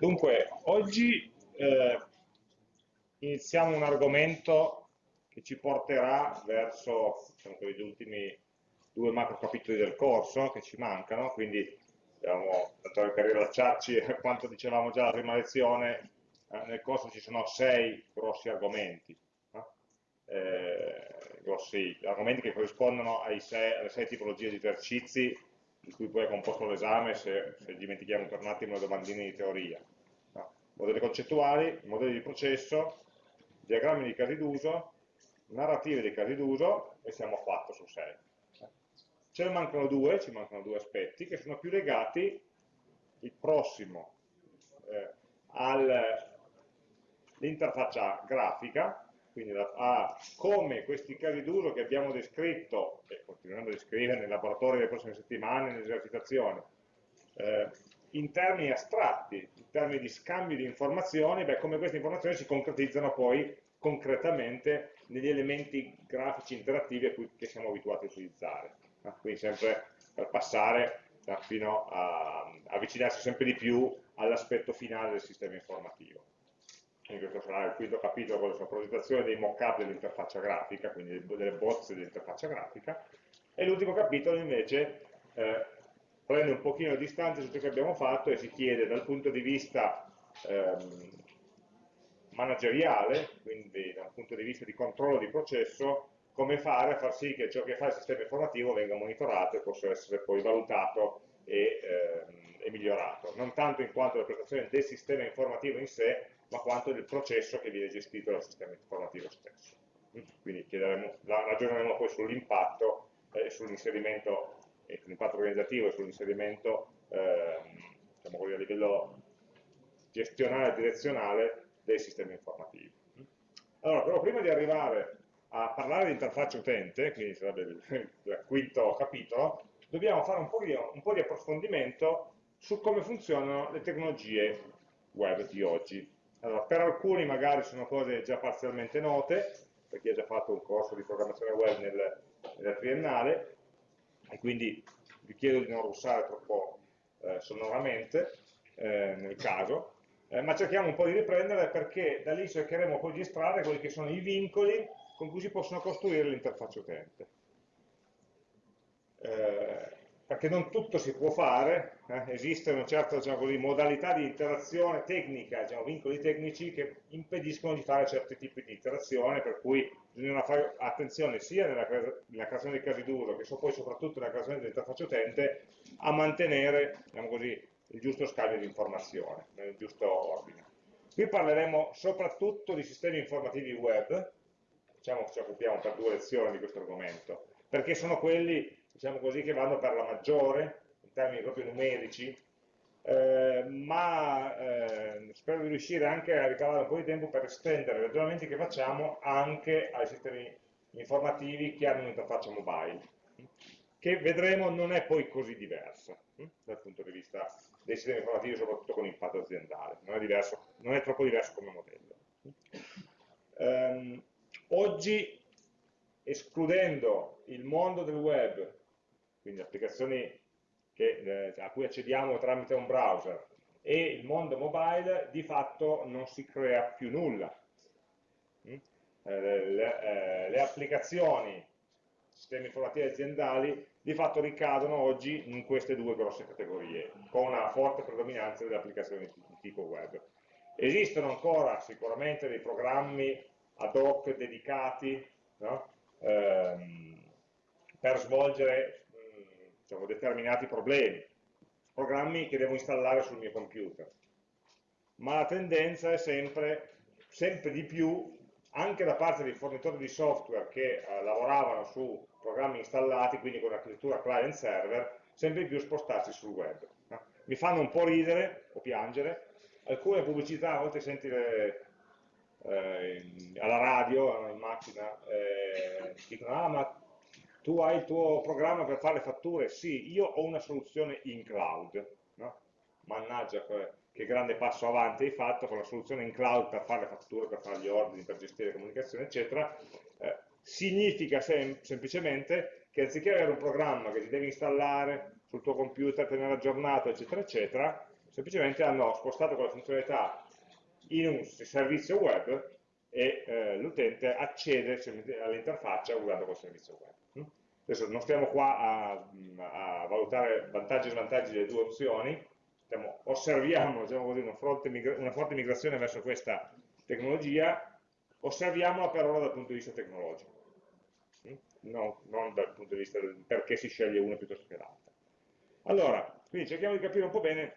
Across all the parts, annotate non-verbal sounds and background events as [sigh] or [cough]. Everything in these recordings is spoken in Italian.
Dunque, oggi eh, iniziamo un argomento che ci porterà verso diciamo, gli ultimi due macro capitoli del corso che ci mancano, quindi abbiamo, per rilacciarci a quanto dicevamo già la prima lezione, eh, nel corso ci sono sei grossi argomenti, eh, grossi argomenti che corrispondono sei, alle sei tipologie di esercizi di cui poi è composto l'esame se, se, dimentichiamo per un attimo le domandine di teoria. Modelli concettuali, modelli di processo, diagrammi di casi d'uso, narrative di casi d'uso e siamo a 4 su 6. Ce ne mancano due, ci mancano due aspetti che sono più legati, il prossimo, eh, all'interfaccia grafica, quindi a come questi casi d'uso che abbiamo descritto, e continueremo a descrivere nei laboratori delle prossime settimane, nelle esercitazioni, eh, in termini astratti, in termini di scambio di informazioni, beh, come queste informazioni si concretizzano poi concretamente negli elementi grafici interattivi a cui siamo abituati a utilizzare. No? Quindi sempre per passare fino a avvicinarsi sempre di più all'aspetto finale del sistema informativo quindi questo sarà il quinto capitolo, quello sulla progettazione dei mock-up dell'interfaccia grafica, quindi delle bozze dell'interfaccia grafica, e l'ultimo capitolo invece eh, prende un pochino di distanza su ciò che abbiamo fatto e si chiede dal punto di vista ehm, manageriale, quindi dal punto di vista di controllo di processo, come fare a far sì che ciò che fa il sistema informativo venga monitorato e possa essere poi valutato e, ehm, e migliorato, non tanto in quanto la prestazione del sistema informativo in sé, ma quanto del processo che viene gestito dal sistema informativo stesso. Quindi ragioneremo poi sull'impatto e eh, sull'inserimento, sull'impatto organizzativo e sull'inserimento eh, diciamo a livello gestionale e direzionale dei sistemi informativi. Allora, però prima di arrivare a parlare di interfaccia utente, quindi sarebbe il, il quinto capitolo, dobbiamo fare un po, di, un po' di approfondimento su come funzionano le tecnologie web di oggi. Allora, per alcuni magari sono cose già parzialmente note, per chi ha già fatto un corso di programmazione web nel, nella triennale, e quindi vi chiedo di non russare troppo eh, sonoramente eh, nel caso, eh, ma cerchiamo un po' di riprendere perché da lì cercheremo poi di estrarre quelli che sono i vincoli con cui si possono costruire l'interfaccia utente. Eh, perché non tutto si può fare, eh? esistono certe diciamo così, modalità di interazione tecnica, diciamo, vincoli tecnici che impediscono di fare certi tipi di interazione, per cui bisogna fare attenzione sia nella, nella creazione dei casi d'uso che so poi soprattutto nella creazione dell'interfaccia utente a mantenere diciamo così, il giusto scambio di informazione, nel giusto ordine. Qui parleremo soprattutto di sistemi informativi web, diciamo che ci occupiamo per due lezioni di questo argomento, perché sono quelli diciamo così, che vanno per la maggiore, in termini proprio numerici, eh, ma eh, spero di riuscire anche a ricavare un po' di tempo per estendere i ragionamenti che facciamo anche ai sistemi informativi che hanno un'interfaccia mobile, che vedremo non è poi così diversa hm, dal punto di vista dei sistemi informativi, soprattutto con impatto aziendale, non è, diverso, non è troppo diverso come modello. Um, oggi, escludendo il mondo del web quindi applicazioni che, eh, a cui accediamo tramite un browser, e il mondo mobile di fatto non si crea più nulla. Mm? Eh, le, eh, le, applicazioni, sistemi informativi aziendali, di fatto ricadono oggi in queste due grosse categorie, con una forte predominanza delle applicazioni di tipo web. Esistono ancora sicuramente dei programmi ad hoc dedicati no? ehm, per svolgere diciamo, determinati problemi, programmi che devo installare sul mio computer. Ma la tendenza è sempre, sempre di più, anche da parte dei fornitori di software che eh, lavoravano su programmi installati, quindi con l'architettura client-server, sempre di più spostarsi sul web. No? Mi fanno un po' ridere o piangere, alcune pubblicità, a volte senti le, eh, alla radio, in macchina, eh, dicono, ah ma tu hai il tuo programma per fare le fatture? Sì, io ho una soluzione in cloud. No? Mannaggia, che grande passo avanti hai fatto con la soluzione in cloud per fare le fatture, per fare gli ordini, per gestire le comunicazioni, eccetera. Eh, significa sem semplicemente che anziché avere un programma che ti devi installare sul tuo computer, tenere aggiornato, eccetera, eccetera, semplicemente hanno spostato quella funzionalità in un servizio web e eh, l'utente accede all'interfaccia usando quel servizio web. Adesso non stiamo qua a, a valutare vantaggi e svantaggi delle due opzioni, stiamo, osserviamo diciamo così, una, forte una forte migrazione verso questa tecnologia, osserviamola per ora dal punto di vista tecnologico, non, non dal punto di vista del perché si sceglie una piuttosto che l'altra. Allora, quindi cerchiamo di capire un po' bene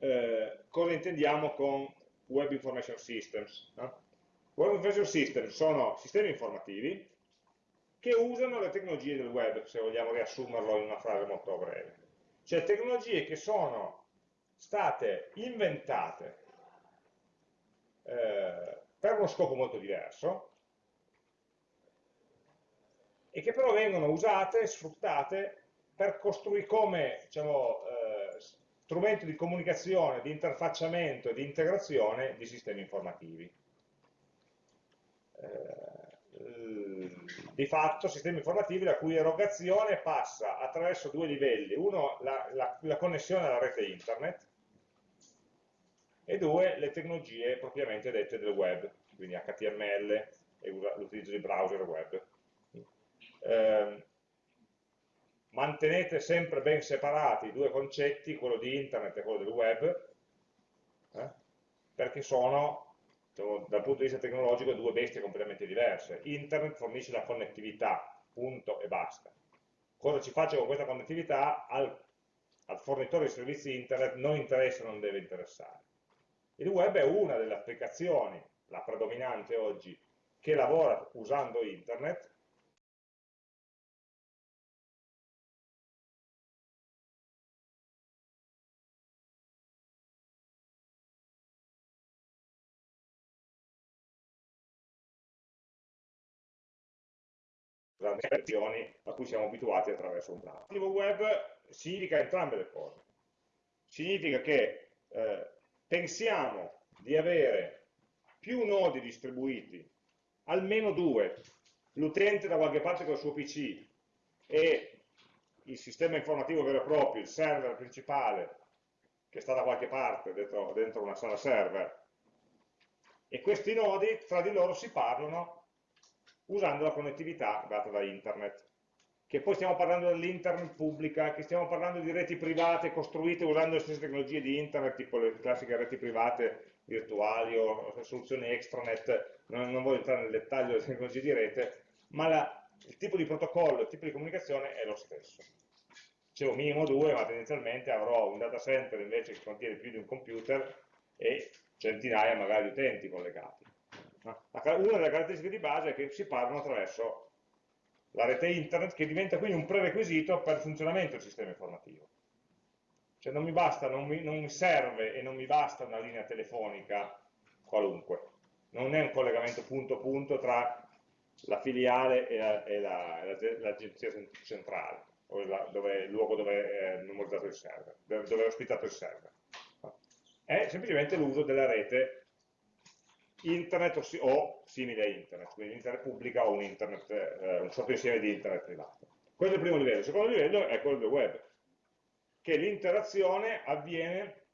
eh, cosa intendiamo con Web Information Systems. No? Web Information Systems sono sistemi informativi che usano le tecnologie del web, se vogliamo riassumerlo in una frase molto breve. Cioè tecnologie che sono state inventate eh, per uno scopo molto diverso e che però vengono usate, sfruttate per costruire come diciamo, eh, strumento di comunicazione, di interfacciamento e di integrazione di sistemi informativi. Eh, di fatto sistemi informativi la cui erogazione passa attraverso due livelli, uno la, la, la connessione alla rete internet e due le tecnologie propriamente dette del web, quindi HTML e l'utilizzo di browser web. Eh, mantenete sempre ben separati i due concetti, quello di internet e quello del web, eh, perché sono dal punto di vista tecnologico due bestie completamente diverse. Internet fornisce la connettività, punto e basta. Cosa ci faccio con questa connettività al, al fornitore di servizi internet non interessa, non deve interessare. Il web è una delle applicazioni, la predominante oggi, che lavora usando internet grandi azioni a cui siamo abituati attraverso un browser. Web significa entrambe le cose. Significa che eh, pensiamo di avere più nodi distribuiti, almeno due, l'utente da qualche parte con il suo PC e il sistema informativo vero e proprio, il server principale, che sta da qualche parte dentro, dentro una sala server, e questi nodi tra di loro si parlano usando la connettività data da internet. Che poi stiamo parlando dell'internet pubblica, che stiamo parlando di reti private costruite usando le stesse tecnologie di internet, tipo le classiche reti private virtuali o soluzioni extranet, non, non voglio entrare nel dettaglio delle tecnologie di rete, ma la, il tipo di protocollo, il tipo di comunicazione è lo stesso. Un minimo due, ma tendenzialmente avrò un data center invece che contiene più di un computer e centinaia magari di utenti collegati. Una delle caratteristiche di base è che si parlano attraverso la rete internet che diventa quindi un prerequisito per il funzionamento del sistema informativo. Cioè non mi basta, non mi, non mi serve e non mi basta una linea telefonica qualunque. Non è un collegamento punto punto tra la filiale e l'agenzia la, centrale, o la, dove, il luogo dove è memorizzato il server, dove è ospitato il server. È semplicemente l'uso della rete internet o, o, simile a internet, quindi internet pubblica o un, internet, eh, un sottoinsieme di internet privato. Questo è il primo livello. Il secondo livello è quello del web, che l'interazione avviene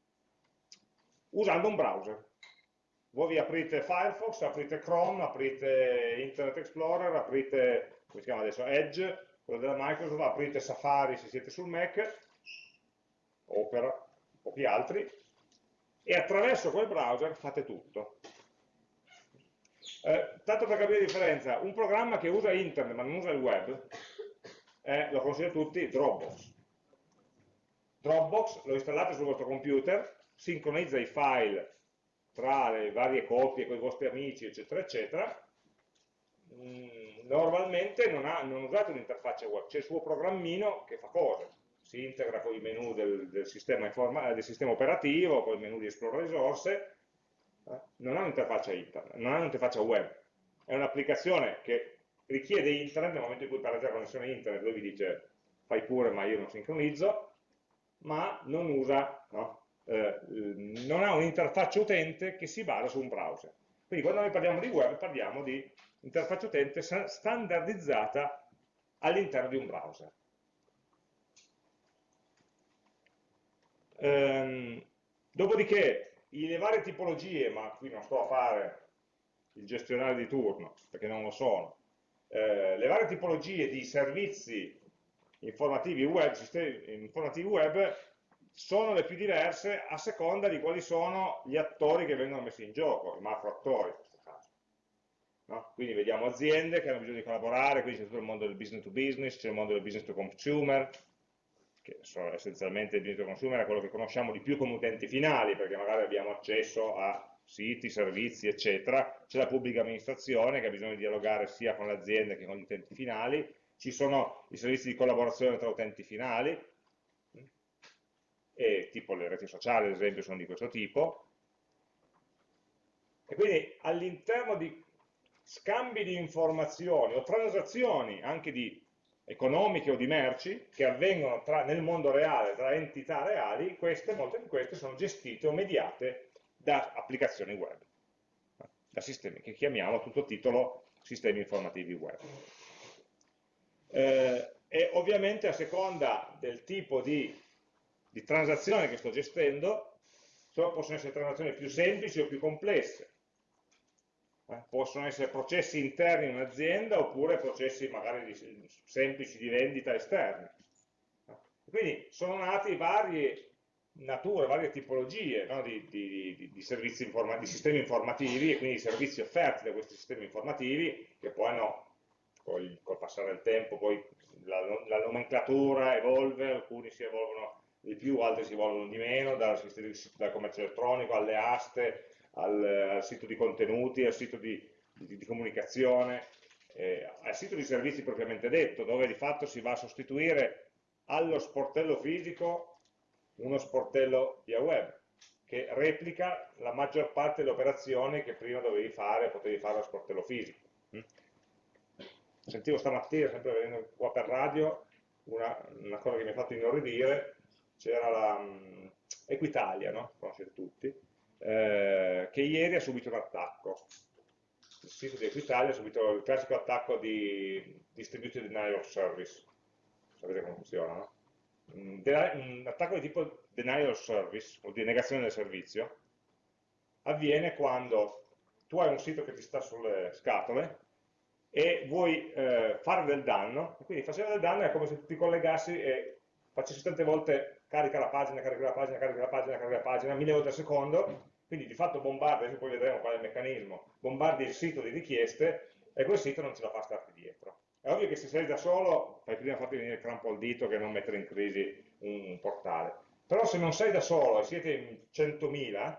usando un browser. Voi vi aprite Firefox, aprite Chrome, aprite Internet Explorer, aprite, come si chiama adesso, Edge, quello della Microsoft, aprite Safari se siete sul Mac, Opera, pochi altri, e attraverso quel browser fate tutto. Eh, tanto per capire la differenza, un programma che usa internet ma non usa il web, eh, lo consiglio a tutti, Dropbox. Dropbox lo installate sul vostro computer, sincronizza i file tra le varie copie con i vostri amici, eccetera, eccetera. Mm, normalmente non, ha, non usate un'interfaccia web, c'è il suo programmino che fa cose, si integra con i menu del, del, sistema, del sistema operativo, con i menu di esplora risorse, non ha un'interfaccia internet, non ha un'interfaccia web, è un'applicazione che richiede internet nel momento in cui perde la connessione internet, lui vi dice fai pure ma io non sincronizzo, ma non usa, no? eh, non ha un'interfaccia utente che si basa su un browser. Quindi quando noi parliamo di web parliamo di interfaccia utente standardizzata all'interno di un browser. Um, Dopodiché, le varie tipologie, ma qui non sto a fare il gestionale di turno, perché non lo sono, eh, le varie tipologie di servizi informativi web, informativi web sono le più diverse a seconda di quali sono gli attori che vengono messi in gioco, i macro attori in questo caso. No? Quindi vediamo aziende che hanno bisogno di collaborare, quindi c'è tutto il mondo del business to business, c'è il mondo del business to consumer, che sono essenzialmente il business to consumer è quello che conosciamo di più come utenti finali, perché magari abbiamo accesso a siti, servizi, eccetera, c'è la pubblica amministrazione che ha bisogno di dialogare sia con le aziende che con gli utenti finali, ci sono i servizi di collaborazione tra utenti finali, e tipo le reti sociali ad esempio sono di questo tipo, e quindi all'interno di scambi di informazioni o transazioni anche di economiche o di merci che avvengono tra, nel mondo reale tra entità reali, queste, molte di queste sono gestite o mediate da applicazioni web, da sistemi che chiamiamo a tutto titolo sistemi informativi web. Eh, e ovviamente a seconda del tipo di, di transazione che sto gestendo, possono essere transazioni più semplici o più complesse, possono essere processi interni in un'azienda oppure processi magari di, semplici di vendita esterni. Quindi sono nati varie nature, varie tipologie no, di, di, di, servizi di sistemi informativi e quindi di servizi offerti da questi sistemi informativi che poi hanno, col, col passare del tempo, poi la, la, nomenclatura evolve, alcuni si evolvono di più, altri si evolvono di meno, dal, dal commercio elettronico alle aste, al, al, sito di contenuti, al sito di, di comunicazione, eh, al sito di servizi propriamente detto, dove di fatto si va a sostituire allo sportello fisico uno sportello via web che replica la maggior parte delle operazioni che prima dovevi fare, potevi fare allo sportello fisico. Mm? Sentivo stamattina, sempre venendo qua per radio, una, una cosa che mi ha fatto inorridire, c'era la um, Equitalia, no? conoscete tutti, eh, che ieri ha subito un attacco. Il sito di Equitalia ha subito il classico attacco di Distributed Denial of Service. Sapete come funziona, no? un attacco di tipo denial of service, vuol dire negazione del servizio, avviene quando tu hai un sito che ti sta sulle scatole e vuoi eh, fare del danno, quindi facendo del danno è come se tu ti collegassi e facessi tante volte carica la pagina, carica la pagina, carica la pagina, carica la pagina, mille volte al secondo, quindi di fatto bombardi, adesso poi vedremo qual è il meccanismo, bombardi il sito di richieste e quel sito non ce la fa starti dietro. È ovvio che se sei da solo fai prima farti venire il crampo al dito che non mettere in crisi un portale. Però se non sei da solo e siete in 100.000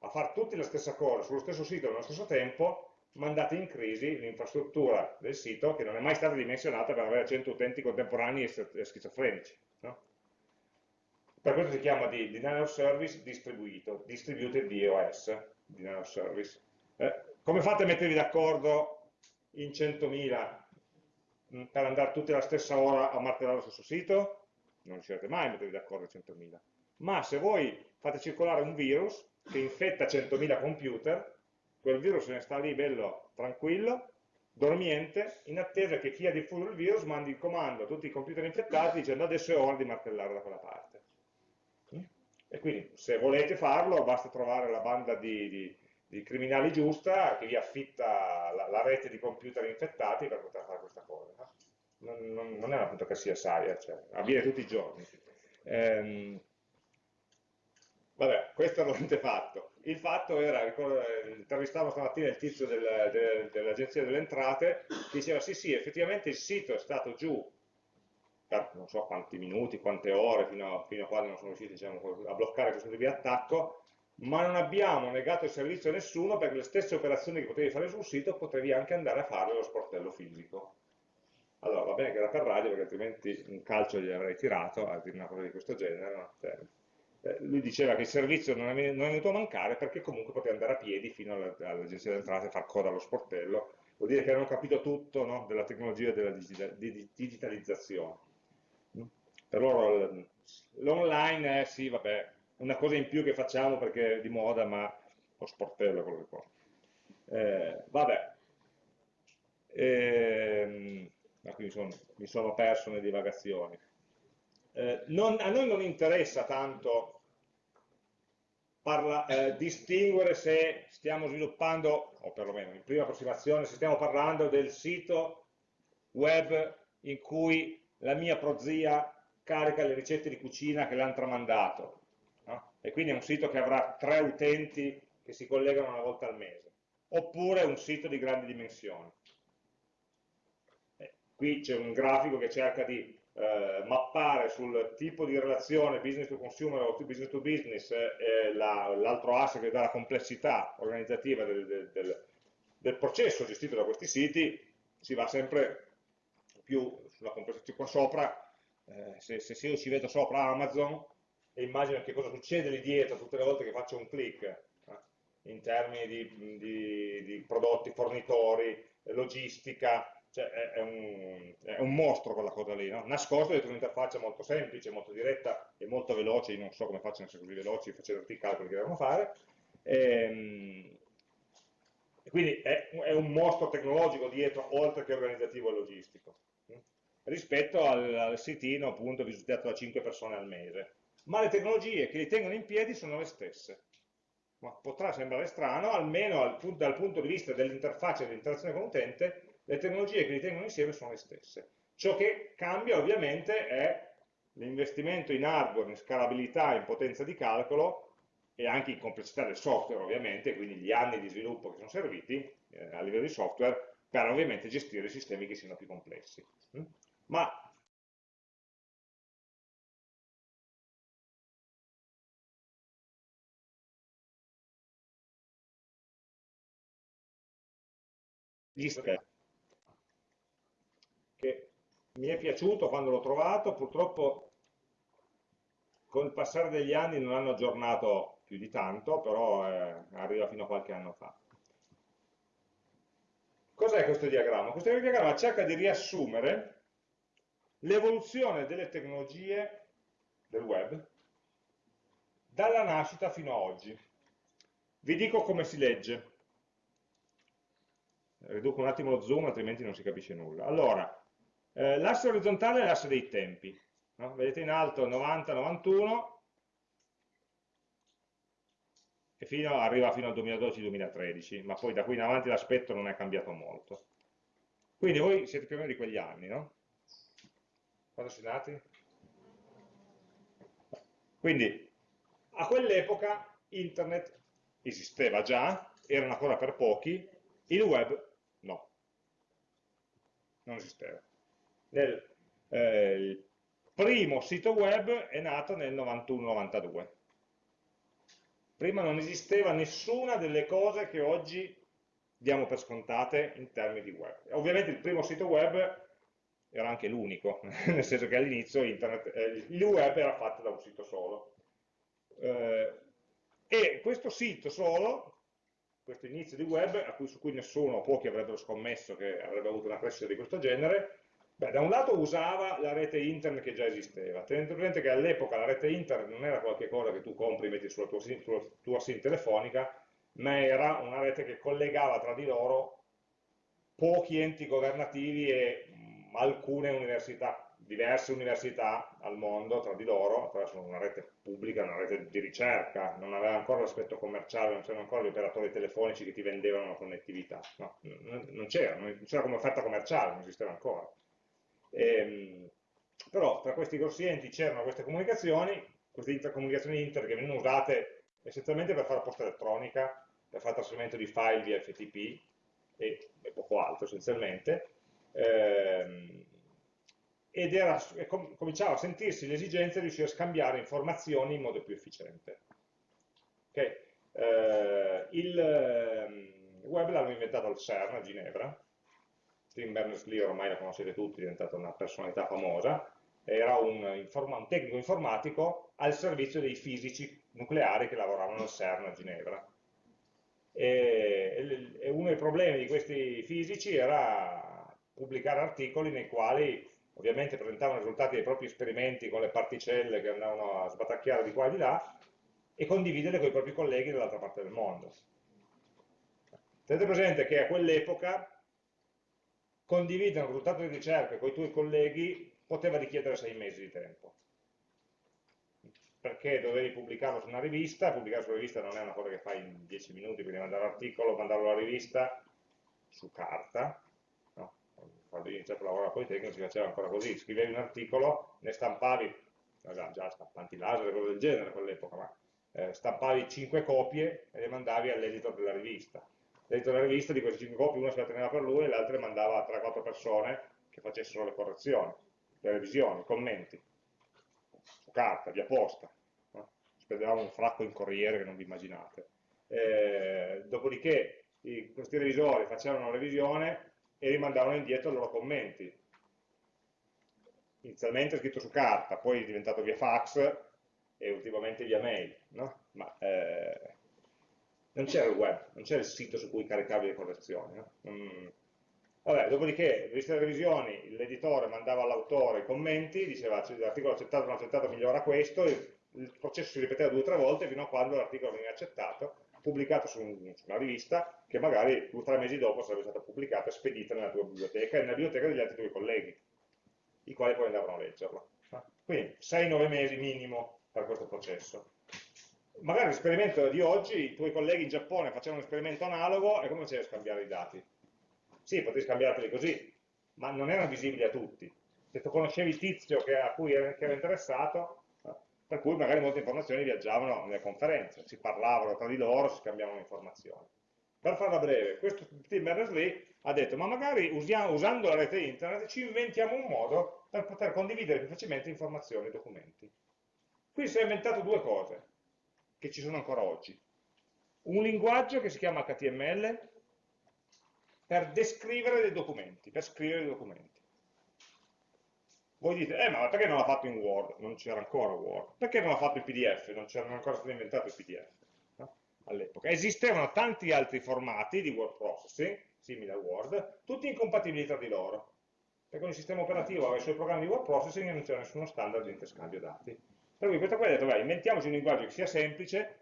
a fare tutti la stessa cosa sullo stesso sito nello stesso tempo, mandate in crisi l'infrastruttura del sito che non è mai stata dimensionata per avere 100 utenti contemporanei e schizofrenici. No? Per questo si chiama di Denial of Service distribuito, distributed DOS, Denial of Service. Eh, come fate a mettervi d'accordo in 100.000 Mm, per andare tutti alla stessa ora a martellare lo stesso sito, non riuscirete mai a mettervi d'accordo a 100.000. Ma se voi fate circolare un virus che infetta 100.000 computer, quel virus se ne sta lì bello tranquillo, dormiente, in attesa che chi ha diffuso il virus mandi il comando a tutti i computer infettati dicendo adesso è ora di martellare da quella parte. E quindi se volete farlo basta trovare la banda di, di di criminali giusta che vi affitta la, la, rete di computer infettati per poter fare questa cosa. No? Non, non, non, è una che sia saia, cioè, avviene tutti i giorni. Ehm, vabbè, questo è l'antefatto. Il fatto era, intervistavo stamattina il tizio del, del, dell'Agenzia delle Entrate, che diceva sì sì, effettivamente il sito è stato giù per non so quanti minuti, quante ore, fino a, fino a quando non sono riusciti diciamo, a bloccare questo tipo di attacco, ma non abbiamo negato il servizio a nessuno perché le stesse operazioni che potevi fare sul sito potevi anche andare a farle allo sportello fisico. Allora, va bene che era per radio perché altrimenti un calcio gli avrei tirato a dire una cosa di questo genere. Cioè, eh, lui diceva che il servizio non è, venuto a mancare perché comunque poteva andare a piedi fino all'agenzia delle entrate e far coda allo sportello. Vuol dire che hanno capito tutto no? della tecnologia e della digitalizzazione. Per loro l'online è sì, vabbè, una cosa in più che facciamo perché è di moda, ma lo sportello è quello che conta. Eh, vabbè, ehm, mi, sono, mi, sono, perso nelle divagazioni. Eh, non, a noi non interessa tanto parla, eh, distinguere se stiamo sviluppando, o perlomeno in prima approssimazione, se stiamo parlando del sito web in cui la mia prozia carica le ricette di cucina che le hanno tramandato. No? E quindi è un sito che avrà tre utenti che si collegano una volta al mese. Oppure un sito di grandi dimensioni. Eh, qui c'è un grafico che cerca di eh, mappare sul tipo di relazione business to consumer o business to business eh, l'altro asse che dà la complessità organizzativa del, del, del, del, processo gestito da questi siti, si va sempre più sulla complessità. Qua sopra, eh, se, se io ci vedo sopra Amazon e immagino che cosa succede lì dietro tutte le volte che faccio un click eh, in termini di, di, di prodotti, fornitori, logistica, cioè è, è, un, è, un, mostro quella cosa lì, no? nascosto dietro un'interfaccia molto semplice, molto diretta e molto veloce, io non so come facciano a essere così veloci facendo tutti i calcoli che devono fare, e, ehm, quindi è, è, un mostro tecnologico dietro, oltre che organizzativo e logistico, rispetto al, al sitino appunto visitato da 5 persone al mese. Ma le tecnologie che li tengono in piedi sono le stesse. Ma potrà sembrare strano, almeno al, dal punto di vista dell'interfaccia e dell'interazione con l'utente, le tecnologie che li tengono insieme sono le stesse. Ciò che cambia ovviamente è l'investimento in hardware, in scalabilità, in potenza di calcolo e anche in complessità del software ovviamente, quindi gli anni di sviluppo che sono serviti eh, a livello di software per ovviamente gestire sistemi che siano più complessi. Ma che mi è piaciuto quando l'ho trovato, purtroppo con il passare degli anni non hanno aggiornato più di tanto, però eh, arriva fino a qualche anno fa. Cos'è questo diagramma? Questo diagramma cerca di riassumere l'evoluzione delle tecnologie del web dalla nascita fino ad oggi. Vi dico come si legge. Riduco un attimo lo zoom, altrimenti non si capisce nulla. Allora, eh, l'asse orizzontale è l'asse dei tempi. No? Vedete in alto 90-91 e fino, arriva fino al 2012-2013, ma poi da qui in avanti l'aspetto non è cambiato molto. Quindi voi siete più o meno di quegli anni, no? Quando siete nati? Quindi, a quell'epoca internet esisteva già, erano ancora per pochi, il web no, non esisteva nel, eh, il primo sito web è nato nel 91-92. Prima non esisteva nessuna delle cose che oggi diamo per scontate in termini di web. Ovviamente il primo sito web era anche l'unico, [laughs] nel senso che all'inizio eh, il web era fatto da un sito solo. Eh, e questo sito solo, questo inizio di web, cui, su cui nessuno o pochi avrebbero scommesso che avrebbe avuto una crescita di questo genere, Beh, da un lato usava la rete internet che già esisteva, tenete presente che all'epoca la rete internet non era qualcosa che tu compri e metti sulla tua, sulla tua SIM telefonica, ma era una rete che collegava tra di loro pochi enti governativi e alcune università, diverse università al mondo tra di loro, attraverso una rete pubblica, una rete di ricerca, non aveva ancora l'aspetto commerciale, non c'erano ancora gli operatori telefonici che ti vendevano la connettività, no, non c'era, non c'era come offerta commerciale, non esisteva ancora. Ehm, però tra questi grossi enti c'erano queste comunicazioni, queste intercomunicazioni inter che venivano usate essenzialmente per fare posta elettronica, per fare trasferimento di file via FTP e, e poco altro essenzialmente, ehm, ed era, com cominciava a sentirsi l'esigenza di riuscire a scambiare informazioni in modo più efficiente. Okay. Eh, il eh, web l'hanno inventato al CERN a Ginevra, Tim Berners-Lee ormai la conoscete tutti, è diventata una personalità famosa, era un, un, tecnico informatico al servizio dei fisici nucleari che lavoravano al CERN a Ginevra. E uno dei problemi di questi fisici era pubblicare articoli nei quali ovviamente presentavano i risultati dei propri esperimenti con le particelle che andavano a sbatacchiare di qua e di là e condividere con i propri colleghi dall'altra parte del mondo. Tenete presente che a quell'epoca condividere un risultato di ricerca con i tuoi colleghi poteva richiedere sei mesi di tempo. perché dovevi pubblicarlo su una rivista, pubblicare su una rivista non è una cosa che fai in 10 minuti, quindi mandare l'articolo, mandarlo alla rivista su carta? Quando io a lavorare a Politecnico si faceva ancora così, scrivevi un articolo, ne stampavi, già, stampanti laser cose del genere a quell'epoca, ma eh, stampavi 5 copie e le mandavi all'editor della rivista. L'editor della rivista di queste 5 copie una se la teneva per lui e le altre mandava a 3-4 persone che facessero le correzioni, le revisioni, i commenti, su carta, via posta. No? Spendevamo un fracco in corriere che non vi immaginate. Eh, dopodiché i, questi revisori facevano una revisione e rimandavano indietro i loro commenti. Inizialmente scritto su carta, poi è diventato via fax e ultimamente via mail, no? ma eh, non c'era il web, non c'era il sito su cui caricavi le correzioni. No? Mm. Vabbè, dopodiché, viste le revisioni, l'editore mandava all'autore i commenti, diceva l'articolo accettato non accettato migliora questo, il, il processo si ripeteva due o tre volte fino a quando l'articolo veniva accettato, pubblicato su, un, su, una rivista che magari due o tre mesi dopo sarebbe stata pubblicata e spedita nella tua biblioteca e nella biblioteca degli altri tuoi colleghi, i quali poi andavano a leggerlo. Quindi 6-9 mesi minimo per questo processo. Magari l'esperimento di oggi, i tuoi colleghi in Giappone facevano un esperimento analogo e come facevi a scambiare i dati? Sì, potevi scambiarteli così, ma non erano visibili a tutti. Se tu conoscevi il tizio che, a cui era, che era interessato, per cui magari molte informazioni viaggiavano nelle conferenze, si parlavano tra di loro, si scambiavano informazioni. Per farla breve, questo team Berners-Lee ha detto, ma magari usiamo, usando la rete internet ci inventiamo un modo per poter condividere più facilmente informazioni e documenti. Qui si è inventato due cose, che ci sono ancora oggi. Un linguaggio che si chiama HTML per descrivere dei documenti, per scrivere dei documenti. Voi dite, eh ma perché non l'ha fatto in Word? Non c'era ancora Word. Perché non l'ha fatto in PDF? Non c'era ancora stato inventato il PDF no? all'epoca. Esistevano tanti altri formati di word processing, simili a Word, tutti incompatibili tra di loro. Perché ogni sistema operativo aveva i suoi programmi di word processing e non c'era nessuno standard di interscambio dati. Per cui questo qua ha detto, beh, inventiamoci un linguaggio che sia semplice,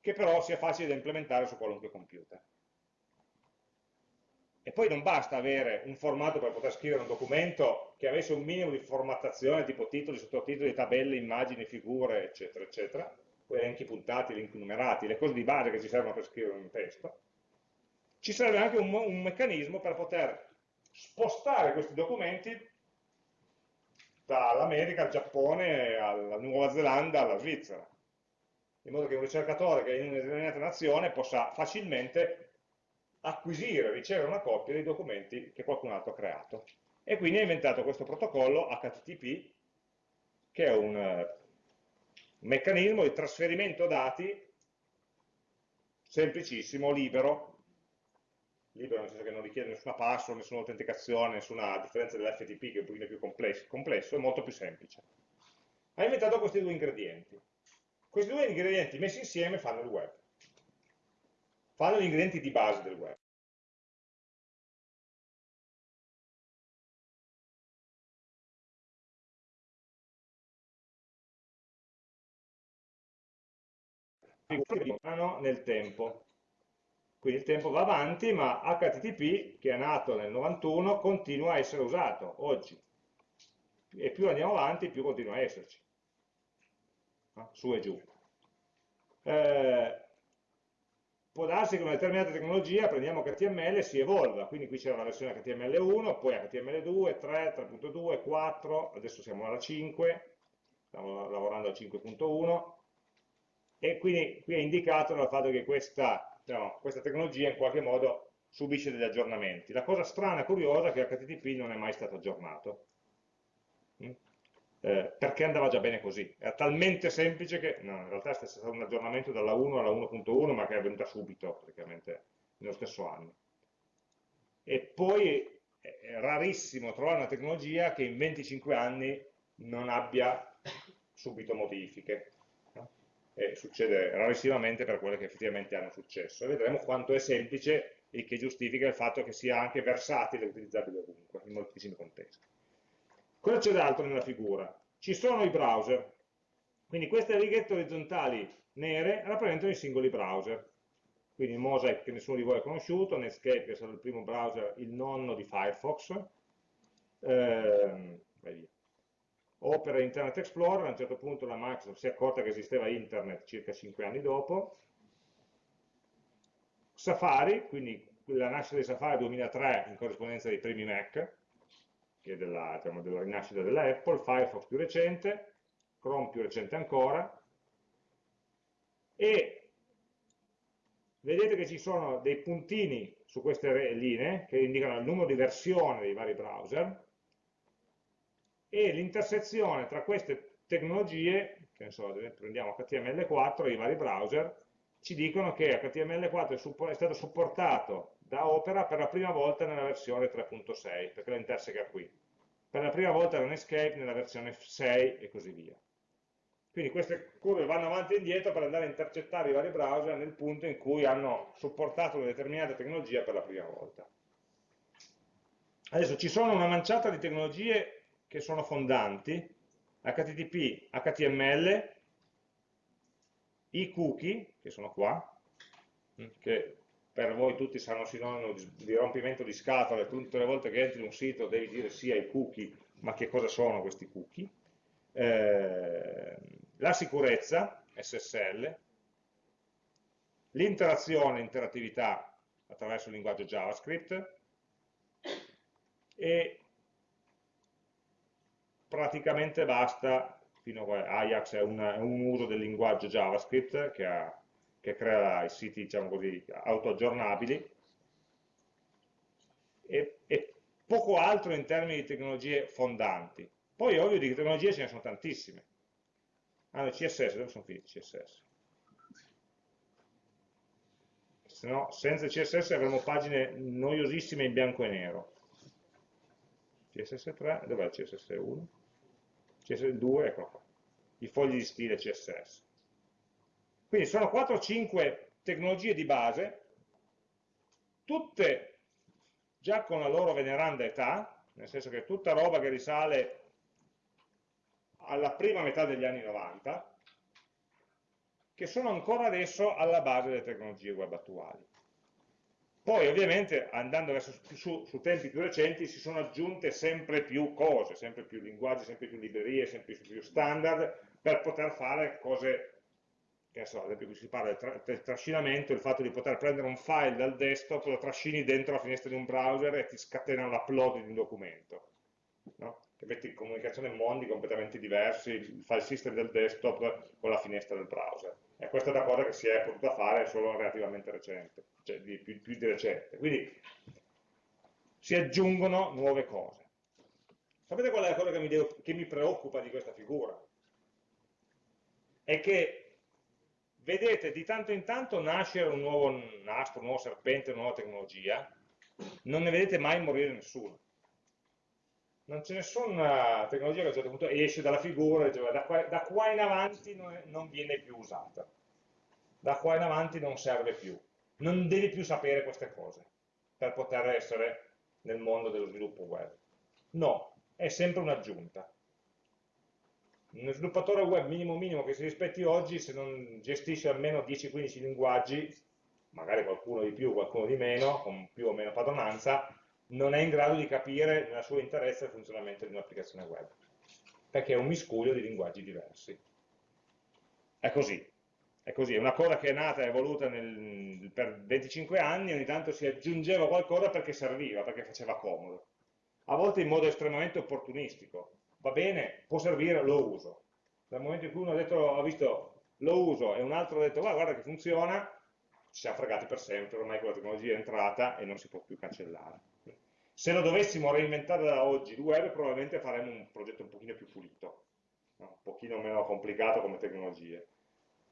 che però sia facile da implementare su qualunque computer. E poi non basta avere un formato per poter scrivere un documento che avesse un minimo di formattazione, tipo titoli, sottotitoli, tabelle, immagini, figure, eccetera, eccetera, poi elenchi puntati, elenchi numerati, le cose di base che ci servono per scrivere un testo. Ci serve anche un, un meccanismo per poter spostare questi documenti dall'America al Giappone, alla Nuova Zelanda, alla Svizzera, in modo che un ricercatore che è in una determinata nazione possa facilmente acquisire, ricevere una copia dei documenti che qualcun altro ha creato. E quindi ha inventato questo protocollo HTTP, che è un, un meccanismo di trasferimento dati semplicissimo, libero, libero nel senso che non richiede nessuna password, nessuna autenticazione, nessuna differenza dell'FTP che è un pochino più complesso, complesso, è molto più semplice. Ha inventato questi due ingredienti. Questi due ingredienti messi insieme fanno il web. Fanno gli ingredienti di base del web. nel tempo quindi il tempo va avanti, ma HTTP, che è nato nel 91, continua a essere usato oggi. E più andiamo avanti, più continua a esserci. Su e giù. Eh, può darsi che una determinata tecnologia, prendiamo HTML, si evolva, quindi qui c'era la versione HTML1, poi HTML2, 3, 3.2, 4, adesso siamo alla 5, stiamo lavorando al 5.1, e quindi qui è indicato dal fatto che questa diciamo, questa tecnologia in qualche modo subisce degli aggiornamenti. La cosa strana e curiosa è che HTTP non è mai stato aggiornato. Eh, perché andava già bene così. Era talmente semplice che, no, in realtà è stato un aggiornamento dalla 1 alla 1.1, ma che è avvenuta subito, praticamente, nello stesso anno. E poi è rarissimo trovare una tecnologia che in 25 anni non abbia subito modifiche e succede rarissimamente per quelle che effettivamente hanno successo. E vedremo quanto è semplice e che giustifica il fatto che sia anche versatile e utilizzabile ovunque, in moltissimi contesti. Cosa c'è d'altro nella figura? Ci sono i browser, quindi queste righette orizzontali nere rappresentano i singoli browser. Quindi Mosaic che nessuno di voi ha conosciuto, Netscape che stato il primo browser, il nonno di Firefox, ehm, Opera Internet Explorer, a un certo punto la Microsoft si è accorta che esisteva Internet circa 5 anni dopo, Safari, quindi la nascita di Safari 2003 in corrispondenza dei primi Mac, che è della, diciamo, della rinascita della Apple, Firefox più recente, Chrome più recente ancora, e vedete che ci sono dei puntini su queste linee che indicano il numero di versione dei vari browser e l'intersezione tra queste tecnologie, che ne so, prendiamo HTML4 e i vari browser, ci dicono che HTML4 è stato supportato da Opera per la prima volta nella versione 3.6, perché lo interseca qui. Per la prima volta da Netscape nella versione 6 e così via. Quindi queste curve vanno avanti e indietro per andare a intercettare i vari browser nel punto in cui hanno supportato una determinata tecnologia per la prima volta. Adesso ci sono una manciata di tecnologie che sono fondanti, HTTP, HTML, i cookie, che sono qua, che per voi tutti saranno sinonimo di rompimento di scatole, tutte le volte che entri in un sito devi dire sì ai cookie, ma che cosa sono questi cookie? Eh, la sicurezza, SSL, l'interazione, interattività attraverso il linguaggio JavaScript e praticamente basta, fino a Ajax è, una, è un uso del linguaggio JavaScript che, ha, che crea i siti diciamo così, autoaggiornabili e, e poco altro in termini di tecnologie fondanti. Poi ovvio di tecnologie ce ne sono tantissime. Ah, no, CSS, dove sono finiti CSS? Se no, senza CSS avremo pagine noiosissime in bianco e nero. CSS3, dov'è il CSS1? CSS2, ecco qua. I fogli di stile CSS. Quindi sono 4 o 5 tecnologie di base, tutte già con la loro veneranda età, nel senso che tutta roba che risale alla prima metà degli anni 90, che sono ancora adesso alla base delle tecnologie web attuali. Poi ovviamente andando verso su, su, tempi più recenti si sono aggiunte sempre più cose, sempre più linguaggi, sempre più librerie, sempre più standard per poter fare cose che so, ad esempio qui si parla del, tra del, trascinamento, il fatto di poter prendere un file dal desktop, lo trascini dentro la finestra di un browser e ti scatena l'upload di un documento. No? che mette in comunicazione mondi completamente diversi, il file system del desktop con la finestra del browser. E questa è una cosa che si è potuta fare solo relativamente recente, cioè di, più, più di recente. Quindi si aggiungono nuove cose. Sapete qual è la cosa che mi, devo, che mi preoccupa di questa figura? È che vedete di tanto in tanto nascere un nuovo nastro, un nuovo serpente, una nuova tecnologia, non ne vedete mai morire nessuno non c'è nessuna tecnologia che a un certo punto esce dalla figura da qua, da qua in avanti non, è, non, viene più usata, da qua in avanti non serve più, non devi più sapere queste cose per poter essere nel mondo dello sviluppo web. No, è sempre un'aggiunta. Un sviluppatore web minimo minimo che si rispetti oggi, se non gestisce almeno 10-15 linguaggi, magari qualcuno di più, qualcuno di meno, con più o meno padronanza, non è in grado di capire nella sua interezza il funzionamento di un'applicazione web, perché è un miscuglio di linguaggi diversi. È così, è così, è una cosa che è nata e evoluta nel, per 25 anni, ogni tanto si aggiungeva qualcosa perché serviva, perché faceva comodo. A volte in modo estremamente opportunistico. Va bene, può servire, lo uso. Dal momento in cui uno ha detto, ha visto, lo uso, e un altro ha detto, guarda, guarda che funziona, ci siamo fregati per sempre, ormai quella tecnologia è entrata e non si può più cancellare. Se lo dovessimo reinventare da oggi il web, probabilmente faremmo un progetto un pochino più pulito, un pochino meno complicato come tecnologie.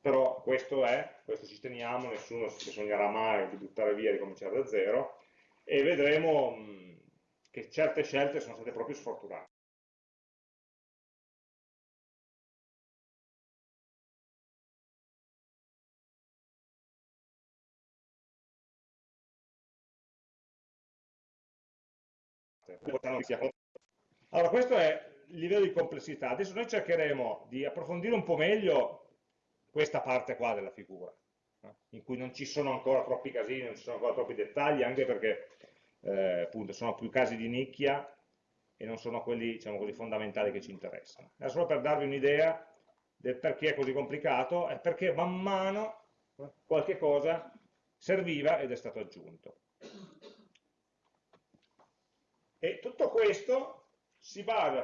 Però questo è, questo ci teniamo, nessuno si sognerà mai di buttare via e ricominciare da zero, e vedremo mh, che certe scelte sono state proprio sfortunate. Allora, questo è il livello di complessità. Adesso noi cercheremo di approfondire un po' meglio questa parte qua della figura, in cui non ci sono ancora troppi casini, non ci sono ancora troppi dettagli, anche perché eh, appunto sono più casi di nicchia e non sono quelli, diciamo così, fondamentali che ci interessano. È solo per darvi un'idea del perché è così complicato, è perché man mano eh, qualche cosa serviva ed è stato aggiunto. E tutto questo si basa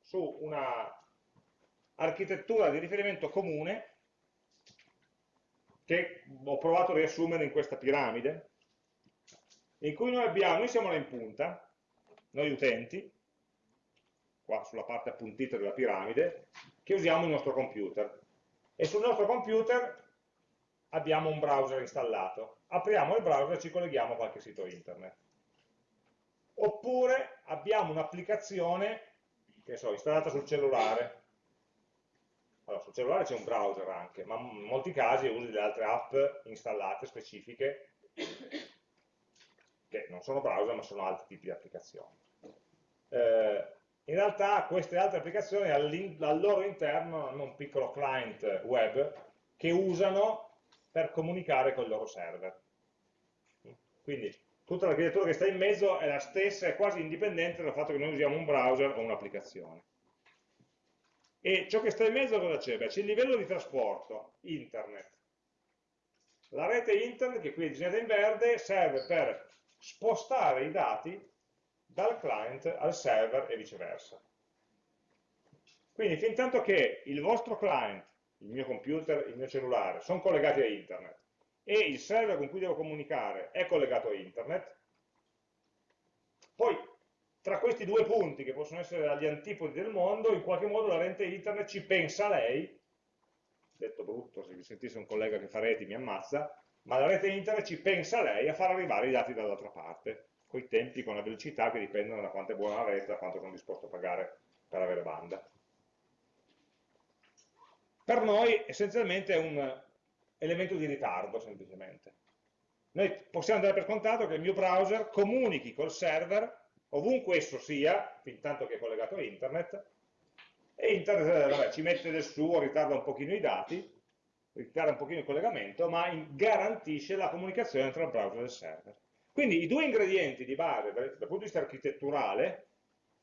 su una architettura di riferimento comune che ho provato a riassumere in questa piramide, in cui noi abbiamo, noi siamo là in punta, noi utenti, qua sulla parte appuntita della piramide, che usiamo il nostro computer. E sul nostro computer abbiamo un browser installato. Apriamo il browser e ci colleghiamo a qualche sito internet. Oppure abbiamo un'applicazione, che so, installata sul cellulare. Allora, sul cellulare c'è un browser anche, ma in molti casi usi delle altre app installate specifiche, che non sono browser ma sono altri tipi di applicazioni. Eh, in realtà queste altre applicazioni al loro interno hanno un piccolo client web che usano per comunicare con il loro server. Quindi tutta l'architettura che sta in mezzo è la stessa, è quasi indipendente dal fatto che noi usiamo un browser o un'applicazione. E ciò che sta in mezzo cosa c'è? C'è il livello di trasporto, internet. La rete internet, che qui è disegnata in verde, serve per spostare i dati dal client al server e viceversa. Quindi fin tanto che il vostro client, il mio computer, il mio cellulare, sono collegati a internet e il server con cui devo comunicare è collegato a internet, poi tra questi due punti che possono essere agli antipodi del mondo, in qualche modo la rete internet ci pensa lei, detto brutto, se vi sentisse un collega che fa reti mi ammazza, ma la rete internet ci pensa lei a far arrivare i dati dall'altra parte con i tempi, con la velocità che dipendono da quanto è buona la rete, da quanto sono disposto a pagare per avere banda. Per noi essenzialmente è un elemento di ritardo semplicemente. Noi possiamo dare per contato che il mio browser comunichi col server ovunque esso sia, fin tanto che è collegato a internet, e internet eh, vabbè, ci mette del suo, ritarda un pochino i dati, ritarda un pochino il collegamento, ma garantisce la comunicazione tra il browser e il server. Quindi i due ingredienti di base dal punto di vista architetturale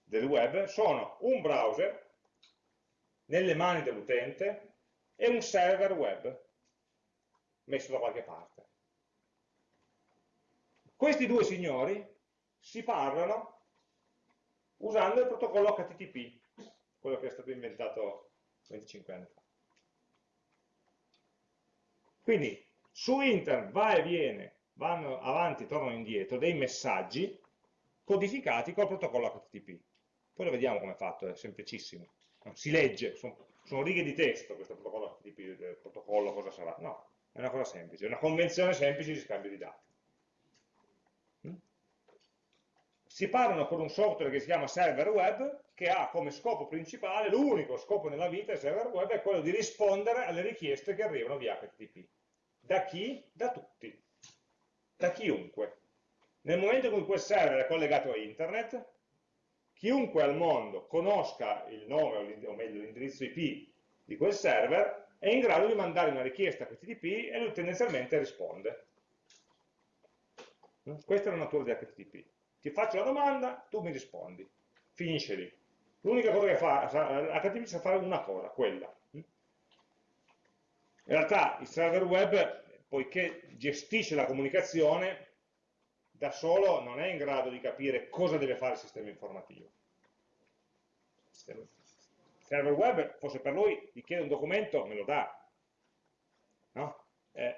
del web sono un browser nelle mani dell'utente e un server web messo da qualche parte. Questi due signori si parlano usando il protocollo HTTP, quello che è stato inventato 25 anni fa. Quindi su internet va e viene vanno avanti, tornano indietro, dei messaggi codificati col protocollo HTTP. Poi lo vediamo come è fatto, è semplicissimo. Si legge, sono, sono righe di testo questo protocollo HTTP, il protocollo cosa sarà? No, è una cosa semplice, è una convenzione semplice di scambio di dati. Mm? Si parlano con un software che si chiama server web, che ha come scopo principale, l'unico scopo nella vita del server web è quello di rispondere alle richieste che arrivano via HTTP. Da chi? Da tutti da chiunque. Nel momento in cui quel server è collegato a internet, chiunque al mondo conosca il nome, o meglio l'indirizzo IP di quel server, è in grado di mandare una richiesta HTTP e lui tendenzialmente risponde. Questa è la natura di HTTP. Ti faccio la domanda, tu mi rispondi. Finisce lì. L'unica cosa che fa, HTTP sa fare una cosa, quella. In realtà il server web poiché gestisce la comunicazione, da solo non è in grado di capire cosa deve fare il sistema informativo. Il server web, forse per lui, gli chiede un documento, me lo dà. No? Eh,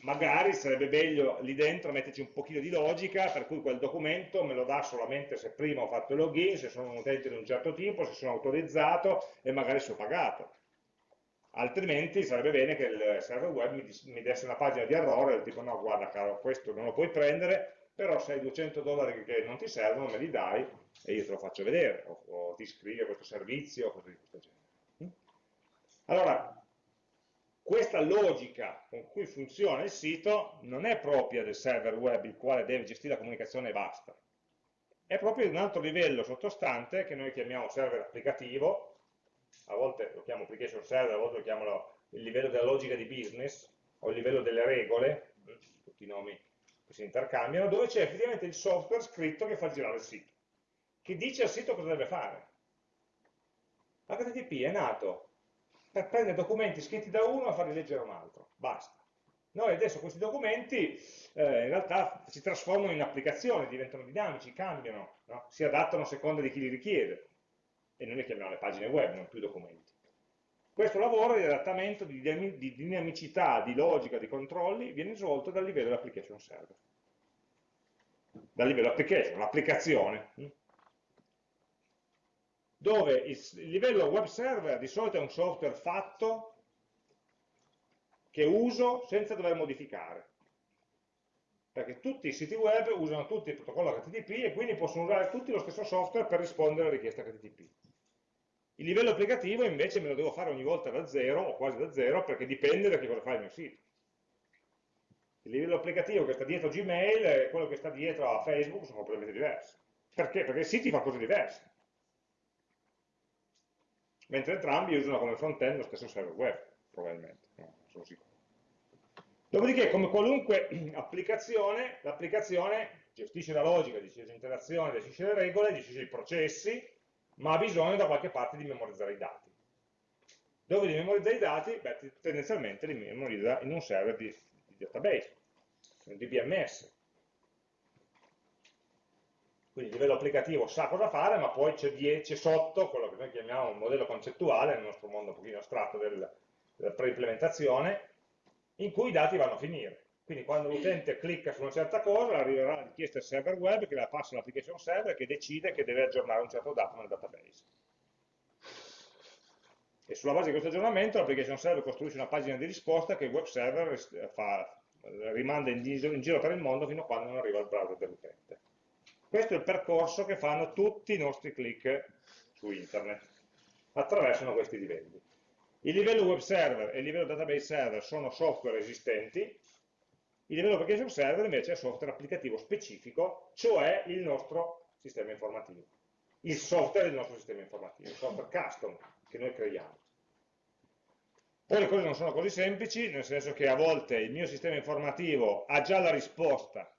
magari sarebbe meglio lì dentro metterci un pochino di logica, per cui quel documento me lo dà solamente se prima ho fatto il login, se sono un utente di un certo tipo, se sono autorizzato e magari se ho pagato altrimenti sarebbe bene che il server web mi, mi desse una pagina di errore del tipo no guarda caro questo non lo puoi prendere però se hai 200 dollari che non ti servono me li dai e io te lo faccio vedere o, o ti iscrivi a questo servizio o cose di questo genere. Mm? allora questa logica con cui funziona il sito non è propria del server web il quale deve gestire la comunicazione e basta. È proprio di un altro livello sottostante che noi chiamiamo server applicativo. A volte lo chiamo application server, a volte lo chiamo il livello della logica di business, o il livello delle regole, tutti i nomi si intercambiano, dove c'è effettivamente il software scritto che fa girare il sito. che dice al sito cosa deve fare. HTTP è nato per prendere documenti scritti da uno e farli leggere a un altro, basta. Noi adesso questi documenti eh, in realtà si trasformano in applicazioni, diventano dinamici, cambiano, no? si adattano a seconda di chi li richiede. E noi le chiamiamo le pagine web, non più documenti. Questo lavoro di adattamento, di, di dinamicità, di logica, di controlli viene svolto dal livello dell'application server. Dal livello application, l'applicazione. Dove il livello web server di solito è un software fatto che uso senza dover modificare. Perché tutti i siti web usano tutti il protocollo HTTP e quindi possono usare tutti lo stesso software per rispondere alle richieste HTTP. Il livello applicativo invece me lo devo fare ogni volta da zero o quasi da zero perché dipende da che cosa fa il mio sito. Il livello applicativo che sta dietro Gmail e quello che sta dietro a Facebook sono completamente diversi. Perché? Perché il sito fa cose diverse. Mentre entrambi usano come front-end lo stesso server web, probabilmente, no, sono sicuro. Dopodiché, come qualunque [clears throat] applicazione, l'applicazione gestisce la logica, gestisce l'interazione, gestisce le regole, gestisce i processi, ma ha bisogno da qualche parte di memorizzare i dati. Dove li memorizza i dati? Beh, tendenzialmente li memorizza in un server di, di database, un DBMS. Quindi il livello applicativo sa cosa fare, ma poi c'è sotto quello che noi chiamiamo un modello concettuale, nel nostro mondo un pochino astratto del, della preimplementazione, in cui i dati vanno a finire. Quindi quando l'utente clicca su una certa cosa, arriverà la richiesta al server web che la passa all'application server che decide che deve aggiornare un certo dato nel database. E sulla base di questo aggiornamento l'application server costruisce una pagina di risposta che il web server fa, rimanda in giro, in giro per il mondo fino a quando non arriva al browser dell'utente. Questo è il percorso che fanno tutti i nostri click su internet. Attraversano questi livelli. Il livello web server e il livello database server sono software esistenti, il livello application server invece è software applicativo specifico, cioè il nostro sistema informativo, il software del nostro sistema informativo, il software custom che noi creiamo. Poi le cose non sono così semplici, nel senso che a volte il mio sistema informativo ha già la risposta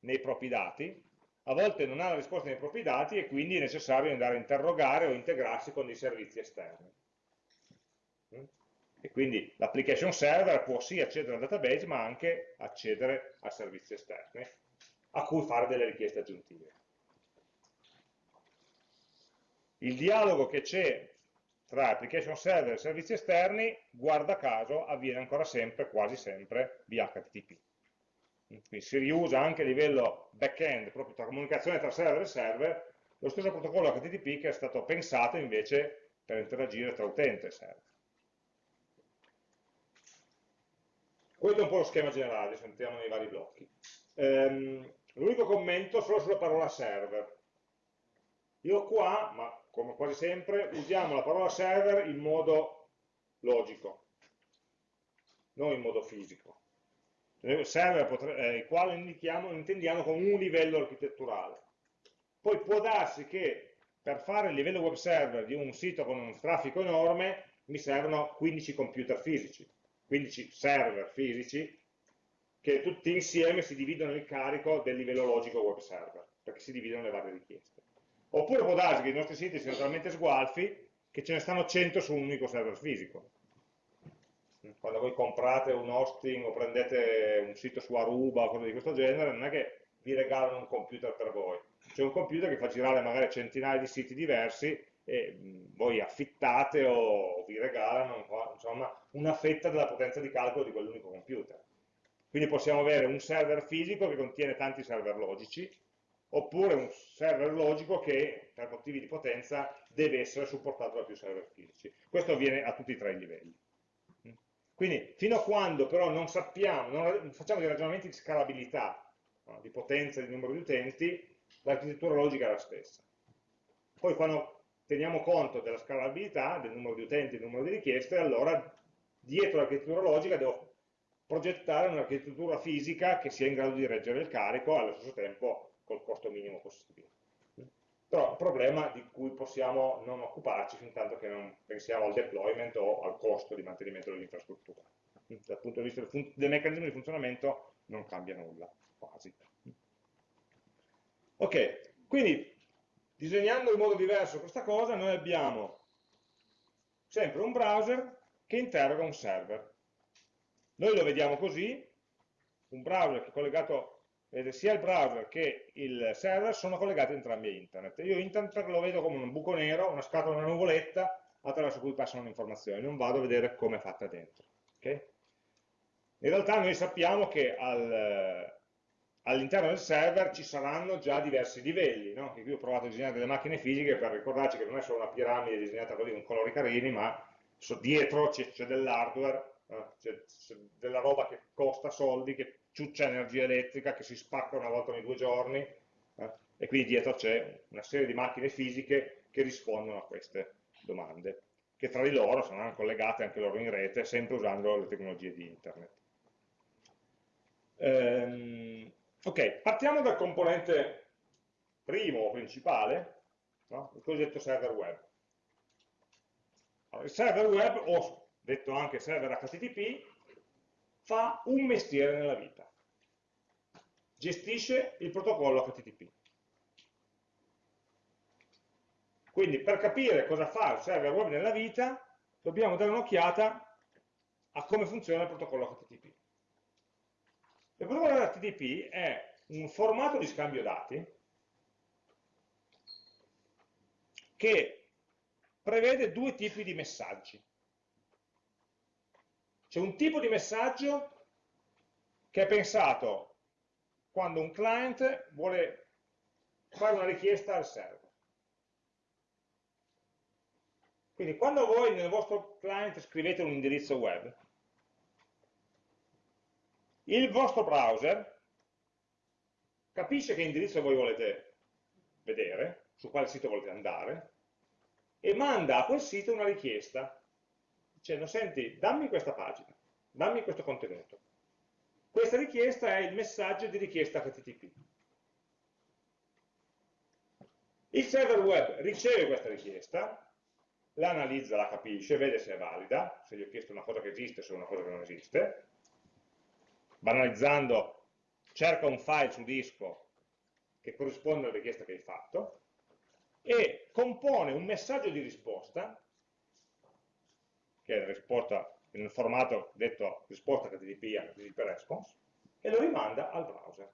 nei propri dati, a volte non ha la risposta nei propri dati e quindi è necessario andare a interrogare o integrarsi con dei servizi esterni. E quindi l'application server può sì accedere al database, ma anche accedere a servizi esterni, a cui fare delle richieste aggiuntive. Il dialogo che c'è tra application server e servizi esterni, guarda caso, avviene ancora sempre, quasi sempre, via HTTP. Quindi si riusa anche a livello back-end, proprio tra comunicazione tra server e server, lo stesso protocollo HTTP che è stato pensato invece per interagire tra utente e server. Questo è un po' lo schema generale, adesso entriamo nei vari blocchi. Ehm, L'unico commento solo sulla parola server. Io qua, ma come quasi sempre, usiamo la parola server in modo logico, non in modo fisico. Server, eh, il quale intendiamo come un livello architetturale. Poi può darsi che per fare il livello web server di un sito con un traffico enorme mi servono 15 computer fisici 15 server fisici che tutti insieme si dividono il carico del livello logico web server, perché si dividono le varie richieste. Oppure può darsi che i nostri siti siano talmente sgualfi che ce ne stanno 100 su un unico server fisico. Quando voi comprate un hosting o prendete un sito su Aruba o cose di questo genere, non è che vi regalano un computer per voi. C'è un computer che fa girare magari centinaia di siti diversi e voi affittate o vi regalano insomma, una fetta della potenza di calcolo di quell'unico computer. Quindi possiamo avere un server fisico che contiene tanti server logici, oppure un server logico che per motivi di potenza deve essere supportato da più server fisici. Questo avviene a tutti e tre i livelli. Quindi fino a quando però non sappiamo, non facciamo dei ragionamenti di scalabilità, no, di potenza, di numero di utenti, l'architettura logica è la stessa. Poi quando teniamo conto della scalabilità, del numero di utenti, del numero di richieste, allora dietro l'architettura logica devo progettare un'architettura fisica che sia in grado di reggere il carico allo stesso tempo col costo minimo possibile. Però problema di cui possiamo non occuparci fin tanto che non pensiamo al deployment o al costo di mantenimento dell'infrastruttura. Dal punto di vista del, del meccanismo di funzionamento non cambia nulla, quasi. Ok, quindi disegnando in modo diverso questa cosa, noi abbiamo sempre un browser che interroga un server. Noi lo vediamo così, un browser che è collegato, vedete, sia il browser che il server sono collegati entrambi a internet. Io internet lo vedo come un buco nero, una scatola, una nuvoletta attraverso cui passano le informazioni, non vado a vedere come è fatta dentro. Okay? In realtà noi sappiamo che al, all'interno del server ci saranno già diversi livelli, no? qui ho provato a disegnare delle macchine fisiche per ricordarci che non è solo una piramide disegnata così con colori carini, ma dietro c'è dell'hardware, eh? c'è della roba che costa soldi, che ciuccia energia elettrica, che si spacca una volta ogni due giorni, eh? e quindi dietro c'è una serie di macchine fisiche che rispondono a queste domande, che tra di loro saranno collegate anche loro in rete, sempre usando le tecnologie di internet. Ehm, ok, partiamo dal componente primo o principale, no? il cosiddetto server web. Allora, il server web, o detto anche server HTTP, fa un mestiere nella vita. Gestisce il protocollo HTTP. Quindi per capire cosa fa il server web nella vita, dobbiamo dare un'occhiata a come funziona il protocollo HTTP. Il protocollo HTTP è un formato di scambio dati che prevede due tipi di messaggi. C'è un tipo di messaggio che è pensato quando un client vuole fare una richiesta al server. Quindi quando voi nel vostro client scrivete un indirizzo web, il vostro browser capisce che indirizzo voi volete vedere, su quale sito volete andare, e manda a quel sito una richiesta, dicendo, senti, dammi questa pagina, dammi questo contenuto. Questa richiesta è il messaggio di richiesta HTTP. Il server web riceve questa richiesta, la analizza, la capisce, vede se è valida, se gli ho chiesto una cosa che esiste, è una cosa che non esiste, banalizzando, cerca un file su disco che corrisponde alla richiesta che hai fatto, e compone un messaggio di risposta, che è risposta nel formato detto risposta HTTP, HTTP response, e lo rimanda al browser.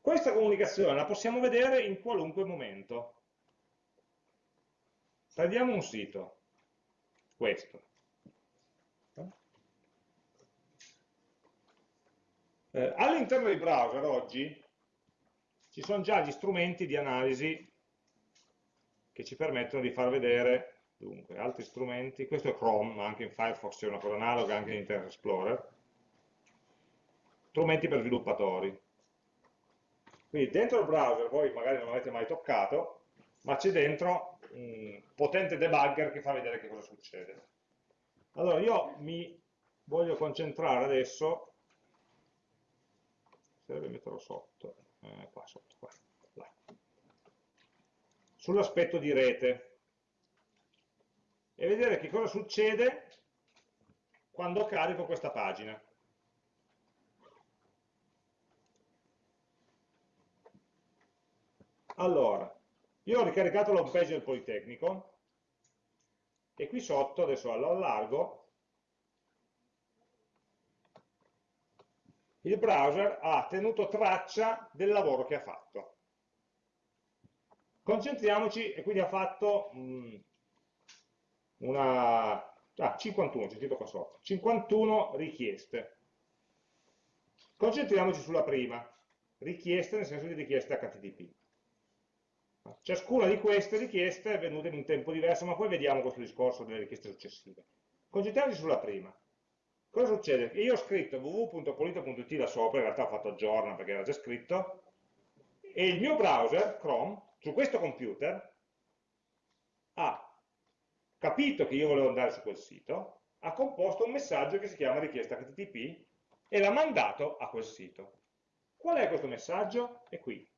Questa comunicazione la possiamo vedere in qualunque momento. Prendiamo un sito, questo. Eh, All'interno dei browser oggi ci sono già gli strumenti di analisi che ci permettono di far vedere dunque, altri strumenti, questo è Chrome, ma anche in Firefox c'è una cosa analoga, anche in Internet Explorer, strumenti per sviluppatori. Quindi dentro il browser, voi magari non l'avete mai toccato, ma c'è dentro un potente debugger che fa vedere che cosa succede. Allora io mi voglio concentrare adesso, serve metterlo sotto, eh, qua sotto, qua, sull'aspetto di rete. E vedere che cosa succede quando carico questa pagina. Allora, io ho ricaricato l'home page del Politecnico. E qui sotto, adesso lo allargo, il browser ha tenuto traccia del lavoro che ha fatto. Concentriamoci, e quindi ha fatto mh, mm, una... Ah, 51, c'è qua sotto, 51 richieste. Concentriamoci sulla prima, richieste nel senso di richieste HTTP. Ciascuna di queste richieste è venuta in un tempo diverso, ma poi vediamo questo discorso delle richieste successive. Concentriamoci sulla prima. Cosa succede? Io ho scritto www.polito.it da sopra, in realtà ho fatto aggiorna perché era già scritto, e il mio browser, Chrome, su questo computer, ha capito che io volevo andare su quel sito, ha composto un messaggio che si chiama richiesta HTTP e l'ha mandato a quel sito. Qual è questo messaggio? È qui.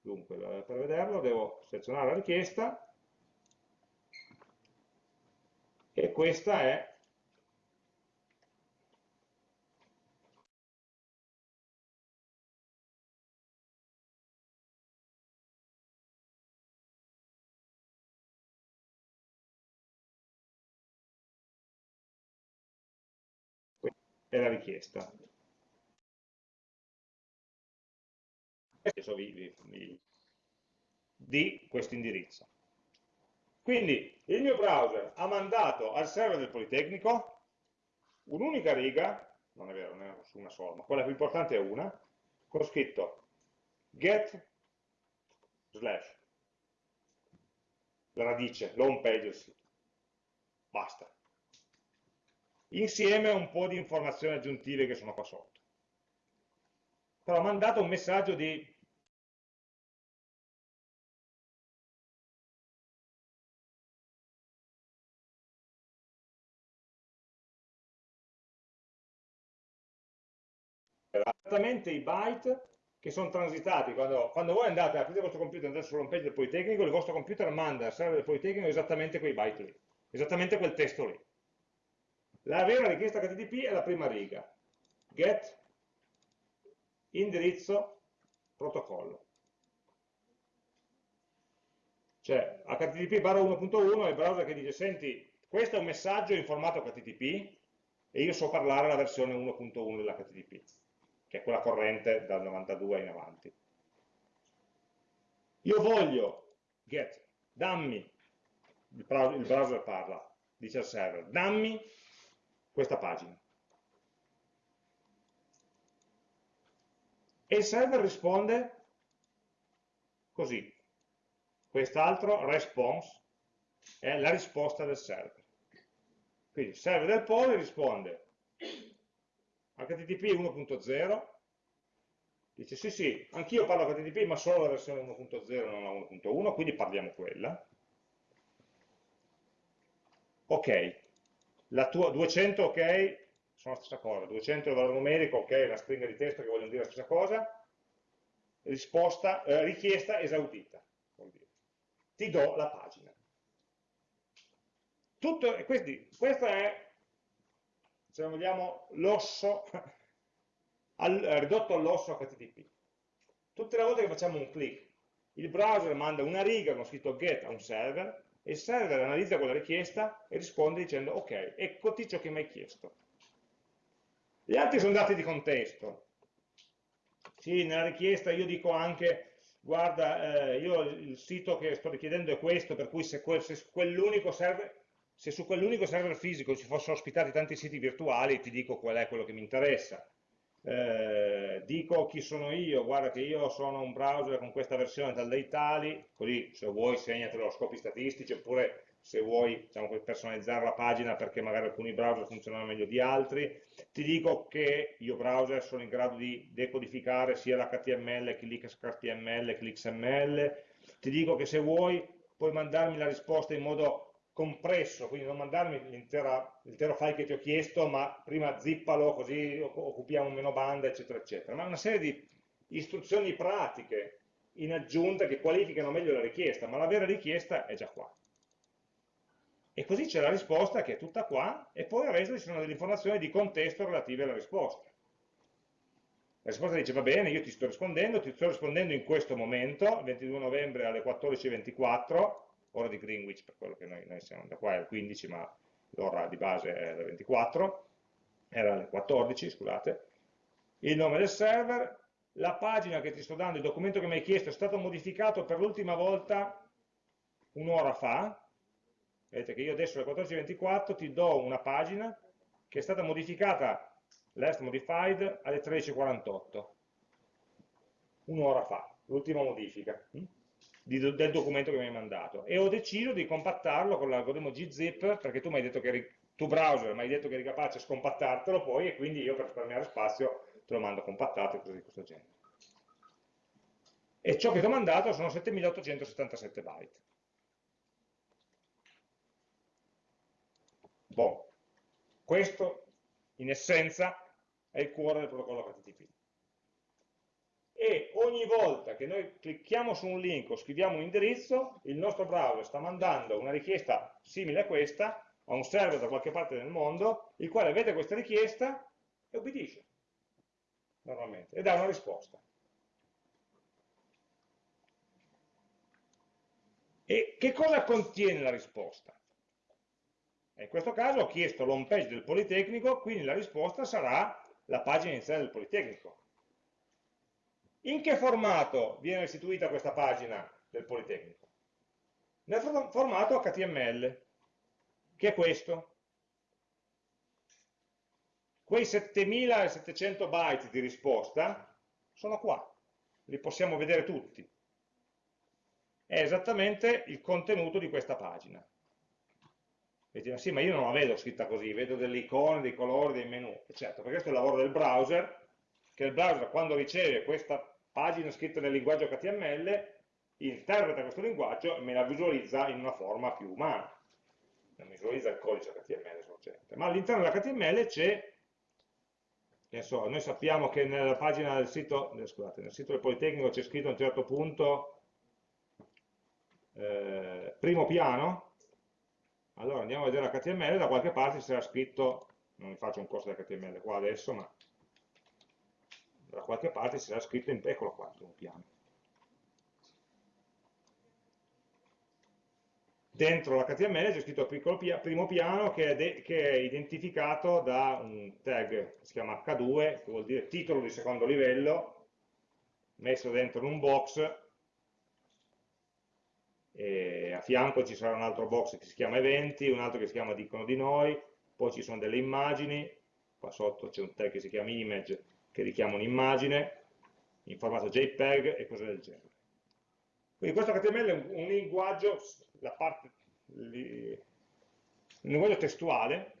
Dunque, per vederlo devo selezionare la richiesta e questa è è la richiesta. Di questo indirizzo. Quindi il mio browser ha mandato al server del Politecnico un'unica riga, non è vero, non è una sola, ma quella più importante è una, con scritto get slash la radice, l'home page del sito. Basta. Insieme a un po' di informazioni aggiuntive che sono qua sotto. Però ha mandato un messaggio di esattamente i byte che sono transitati, quando, quando voi andate, aprite il vostro computer e andate sull'home page del Politecnico, il vostro computer manda al server del Politecnico esattamente quei byte lì, esattamente quel testo lì. La vera richiesta HTTP è la prima riga, get indirizzo protocollo. Cioè HTTP barra 1.1 è il browser che dice, senti, questo è un messaggio in formato HTTP e io so parlare la versione 1.1 dell'HTTP che è quella corrente dal 92 in avanti. Io voglio get, dammi, il browser parla, dice al server, dammi questa pagina. E il server risponde così. Quest'altro response è la risposta del server. Quindi il server del pole risponde HTTP 1.0, dice sì sì, anch'io parlo HTTP ma solo la versione 1.0 non la 1.1, quindi parliamo quella. Ok, la tua 200 ok, sono la stessa cosa, 200 è il valore numerico, ok, è una stringa di testo che vogliono dire la stessa cosa, risposta, eh, richiesta esaudita, ti do la pagina. Tutto, quindi, questa è se vogliamo, l'osso, [laughs] ridotto all'osso HTTP. Tutte le volte che facciamo un click, il browser manda una riga con scritto get a un server, il server analizza quella richiesta e risponde dicendo ok, eccoti ciò che mi hai chiesto. Gli altri sono dati di contesto. Sì, nella richiesta io dico anche, guarda, eh, io il sito che sto richiedendo è questo, per cui se, quel, se quell'unico server se su quell'unico server fisico ci fossero ospitati tanti siti virtuali, ti dico qual è quello che mi interessa. Eh, dico chi sono io, guarda che io sono un browser con questa versione tal dei tali, così se vuoi segnatelo a scopi statistici, oppure se vuoi diciamo, personalizzare la pagina perché magari alcuni browser funzionano meglio di altri, ti dico che io browser sono in grado di decodificare sia l'HTML che l'XHTML che l'XML, ti dico che se vuoi puoi mandarmi la risposta in modo compresso, quindi non mandarmi l'intero file che ti ho chiesto, ma prima zippalo così occupiamo meno banda, eccetera, eccetera. Ma una serie di istruzioni pratiche in aggiunta che qualificano meglio la richiesta, ma la vera richiesta è già qua. E così c'è la risposta che è tutta qua, e poi al resto ci sono delle informazioni di contesto relative alla risposta. La risposta dice, va bene, io ti sto rispondendo, ti sto rispondendo in questo momento, il 22 novembre alle 14.24, ora di Greenwich per quello che noi, noi siamo da qua è al 15 ma l'ora di base è alle 24 era alle 14 scusate. Il nome del server la pagina che ti sto dando, il documento che mi hai chiesto è stato modificato per l'ultima volta un'ora fa. Vedete che io adesso alle 14.24 ti do una pagina che è stata modificata last modified alle 13.48 un'ora fa, l'ultima modifica di, del documento che mi hai mandato. E ho deciso di compattarlo con l'algoritmo gzip perché tu mi hai detto che tu browser mi hai detto che eri capace di scompattartelo poi e quindi io per risparmiare spazio te lo mando compattato e cose di questo genere. E ciò che ti ho mandato sono 7877 byte. Bon. questo in essenza è il cuore del protocollo HTTP e ogni volta che noi clicchiamo su un link o scriviamo un indirizzo, il nostro browser sta mandando una richiesta simile a questa a un server da qualche parte del mondo, il quale vede questa richiesta e obbedisce, normalmente, e dà una risposta. E che cosa contiene la risposta? In questo caso ho chiesto l'home page del Politecnico, quindi la risposta sarà la pagina iniziale del Politecnico. In che formato viene restituita questa pagina del Politecnico? Nel formato HTML, che è questo. Quei 7700 byte di risposta sono qua, li possiamo vedere tutti. È esattamente il contenuto di questa pagina. E dici, sì, ma io non la vedo scritta così, vedo delle icone, dei colori, dei menu. E certo, perché questo è il lavoro del browser, che il browser quando riceve questa pagina scritta nel linguaggio HTML, interpreta questo linguaggio e me la visualizza in una forma più umana. Non visualizza il codice HTML sorgente. Ma all'interno dell'HTML c'è noi sappiamo che nella pagina del sito, eh, scusate, nel sito del Politecnico c'è scritto a un certo punto eh, primo piano, allora andiamo a vedere l'HTML, da qualche parte c'era scritto, non vi faccio un corso di HTML qua adesso, ma da qualche parte c'era scritto, in, eccolo qua, primo piano. dentro l'HTML c'è scritto primo piano che è, che è, identificato da un tag che si chiama H2, che vuol dire titolo di secondo livello, messo dentro un box, e a fianco ci sarà un altro box che si chiama eventi, un altro che si chiama dicono di noi, poi ci sono delle immagini, qua sotto c'è un tag che si chiama image, che richiama un'immagine, in formato JPEG e cose del genere. Quindi questo HTML è un, un linguaggio parte, il linguaggio testuale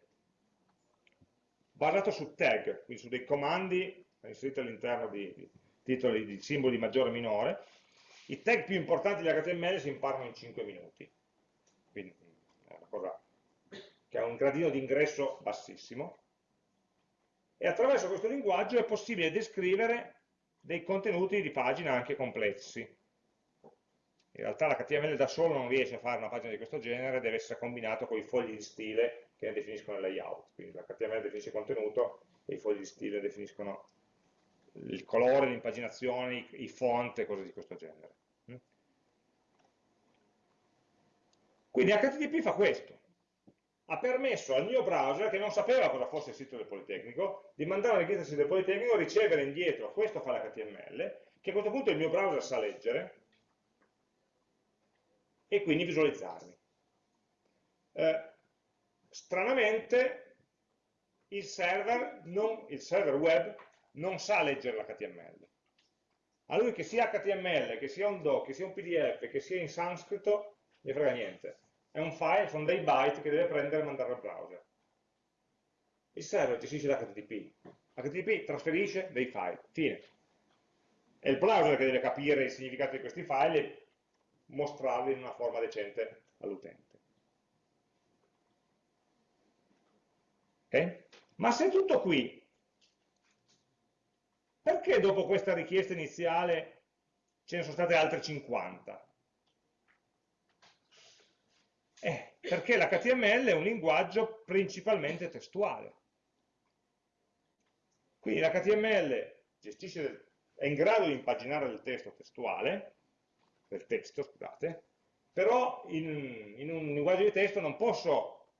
basato su tag, quindi su dei comandi inseriti all'interno di, di titoli di simboli maggiore e minore. I tag più importanti di HTML si imparano in 5 minuti, quindi è una cosa che ha un gradino di ingresso bassissimo, e attraverso questo linguaggio è possibile descrivere dei contenuti di pagina anche complessi in realtà l'HTML da solo non riesce a fare una pagina di questo genere, deve essere combinato con i fogli di stile che ne definiscono il layout. Quindi l'HTML definisce il contenuto e i fogli di stile definiscono il colore, l'impaginazione, i font e cose di questo genere. Quindi HTTP fa questo. Ha permesso al mio browser, che non sapeva cosa fosse il sito del Politecnico, di mandare una richiesta al sito del Politecnico, ricevere indietro, questo fa l'HTML, che a questo punto il mio browser sa leggere, e quindi visualizzarli. Eh, stranamente il server, non, il server web non sa leggere l'HTML. A lui che sia HTML, che sia un doc, che sia un PDF, che sia in sanscrito, ne frega niente. È un file, sono dei byte che deve prendere e mandare al browser. Il server gestisce l'HTTP. HTTP trasferisce dei file. Fine. È il browser che deve capire il significato di questi file e mostrarli in una forma decente all'utente. Okay? Ma se è tutto qui, perché dopo questa richiesta iniziale ce ne sono state altre 50? Eh, perché l'HTML è un linguaggio principalmente testuale. Quindi l'HTML è in grado di impaginare il testo testuale, del testo, scusate, però in, in un linguaggio di testo non posso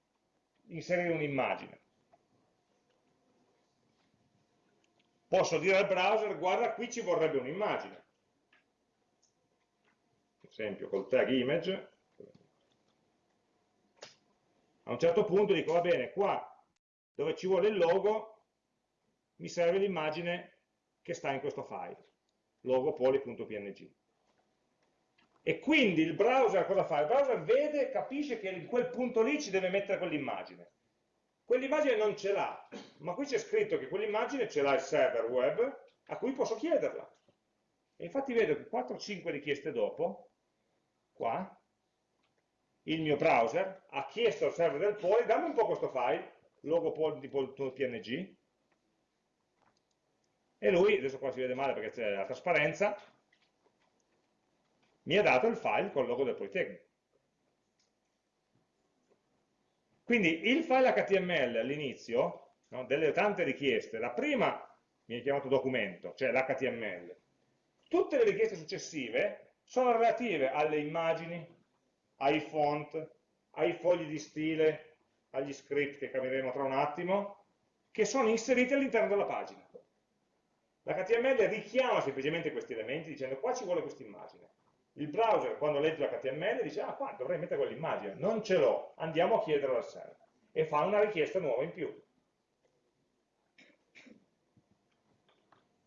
inserire un'immagine. Posso dire al browser, guarda qui ci vorrebbe un'immagine. Per esempio col tag image, a un certo punto dico, va bene, qua dove ci vuole il logo, mi serve l'immagine che sta in questo file, logo.png. E quindi il browser cosa fa? Il browser vede, capisce che in quel punto lì ci deve mettere quell'immagine. Quell'immagine non ce l'ha, ma qui c'è scritto che quell'immagine ce l'ha il server web a cui posso chiederla. E infatti vedo che 4-5 richieste dopo, qua, il mio browser ha chiesto al server del Poli, dammi un po' questo file, logo.png, e lui, adesso qua si vede male perché c'è la trasparenza, mi ha dato il file con il logo del Politecnico. Quindi il file HTML all'inizio, no, delle tante richieste, la prima viene chiamato documento, cioè l'HTML. Tutte le richieste successive sono relative alle immagini, ai font, ai fogli di stile, agli script che cambieremo tra un attimo, che sono inseriti all'interno della pagina. L'HTML richiama semplicemente questi elementi dicendo qua ci vuole questa immagine. Il browser quando legge l'HTML dice ah qua dovrei mettere quell'immagine, non ce l'ho, andiamo a chiederlo al server e fa una richiesta nuova in più.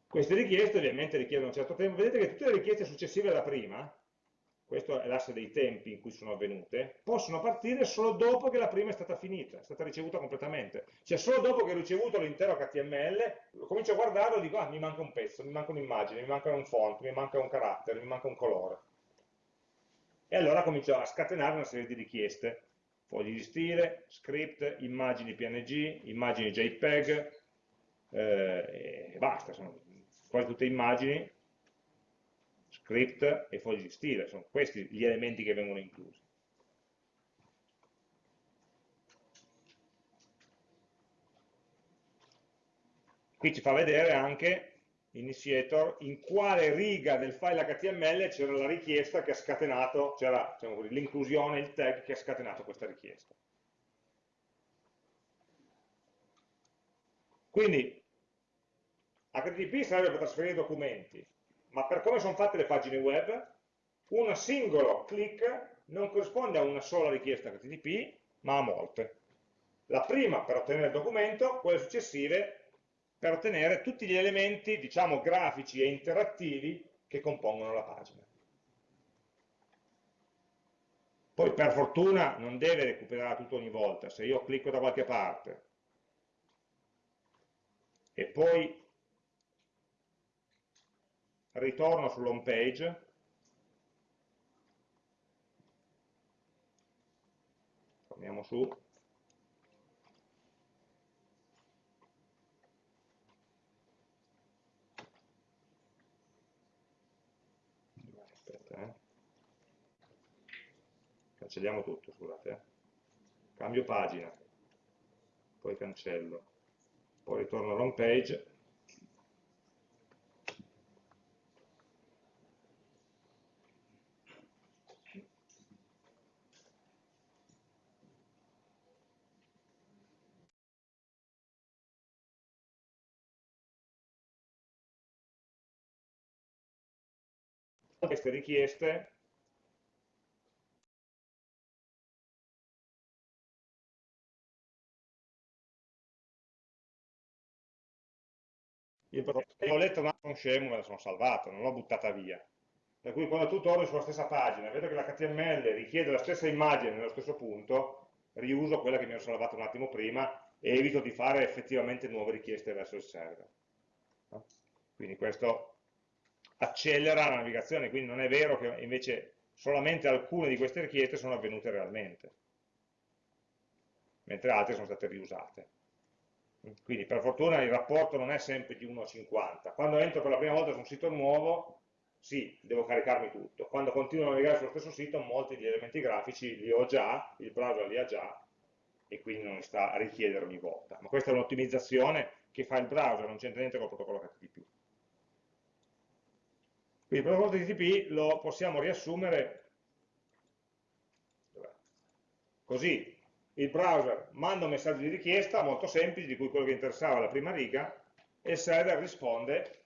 Queste richieste ovviamente richiedono un certo tempo, vedete che tutte le richieste successive alla prima, questo è l'asse dei tempi in cui sono avvenute, possono partire solo dopo che la prima è stata finita, è stata ricevuta completamente. Cioè solo dopo che ho ricevuto l'intero HTML, comincio a guardarlo e dico, ah, mi manca un pezzo, mi manca un'immagine, mi manca un font, mi manca un carattere, mi manca un colore. E allora comincio a scatenare una serie di richieste, fogli di stile, script, immagini PNG, immagini JPEG, eh, e basta, sono quasi tutte immagini script e fogli di stile, sono questi gli elementi che vengono inclusi. Qui ci fa vedere anche initiator in quale riga del file HTML c'era la richiesta che ha scatenato, c'era diciamo l'inclusione, il tag che ha scatenato questa richiesta. Quindi HTTP serve per trasferire documenti, ma per come sono fatte le pagine web, un singolo clic non corrisponde a una sola richiesta HTTP, ma a molte. La prima per ottenere il documento, quelle successive per ottenere tutti gli elementi, diciamo, grafici e interattivi che compongono la pagina. Poi per fortuna non deve recuperare tutto ogni volta, se io clicco da qualche parte e poi ritorno sull'home page, torniamo su, aspetta, eh. cancelliamo tutto, scusate, eh. cambio pagina, poi cancello, poi ritorno all'home page, queste richieste io ho letto un altro scemo me la sono salvata, non l'ho buttata via. Per cui quando tu torni sulla stessa pagina, vedo che l'HTML richiede la stessa immagine nello stesso punto, riuso quella che mi ero salvata un attimo prima e evito di fare effettivamente nuove richieste verso il server. Quindi questo accelera la navigazione, quindi non è vero che invece solamente alcune di queste richieste sono avvenute realmente, mentre altre sono state riusate. Quindi per fortuna il rapporto non è sempre di 1 a 50. Quando entro per la prima volta su un sito nuovo, sì, devo caricarmi tutto. Quando continuo a navigare sullo stesso sito, molti degli elementi grafici li ho già, il browser li ha già, e quindi non li sta a richiedere ogni volta. Ma questa è un'ottimizzazione che fa il browser, non c'entra niente con il protocollo HTTP. Quindi il protocollo TTP lo possiamo riassumere così. Il browser manda un messaggio di richiesta molto semplice, di cui quello che interessava la prima riga, e il server risponde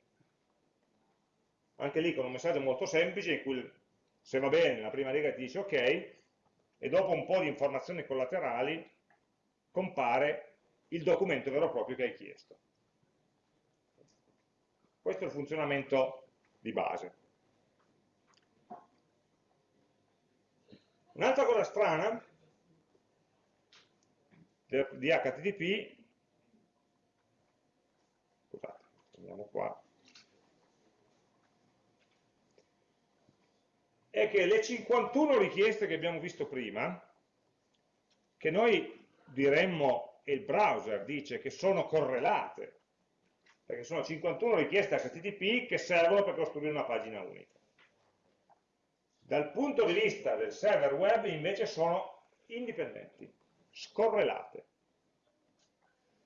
anche lì con un messaggio molto semplice in cui se va bene la prima riga ti dice ok e dopo un po' di informazioni collaterali compare il documento vero e proprio che hai chiesto. Questo è il funzionamento di base. Un'altra cosa strana di HTTP, scusate, andiamo qua, è che le 51 richieste che abbiamo visto prima, che noi diremmo, e il browser dice che sono correlate perché sono 51 richieste HTTP che servono per costruire una pagina unica. Dal punto di vista del server web invece sono indipendenti, scorrelate.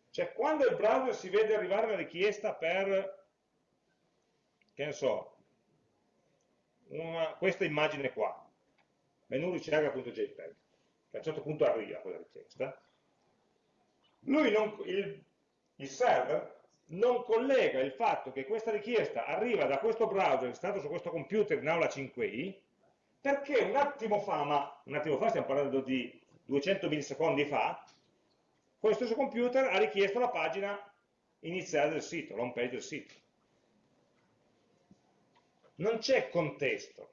Cioè quando il browser si vede arrivare la richiesta per, che ne so, una, questa immagine qua, menu ricerca.jpg, che a un certo punto arriva quella richiesta, non, il, il server non collega il fatto che questa richiesta arriva da questo browser installato su questo computer in aula 5i perché un attimo fa, ma un attimo fa stiamo parlando di 200 millisecondi fa, questo stesso computer ha richiesto la pagina iniziale del sito, l'home page del sito. Non c'è contesto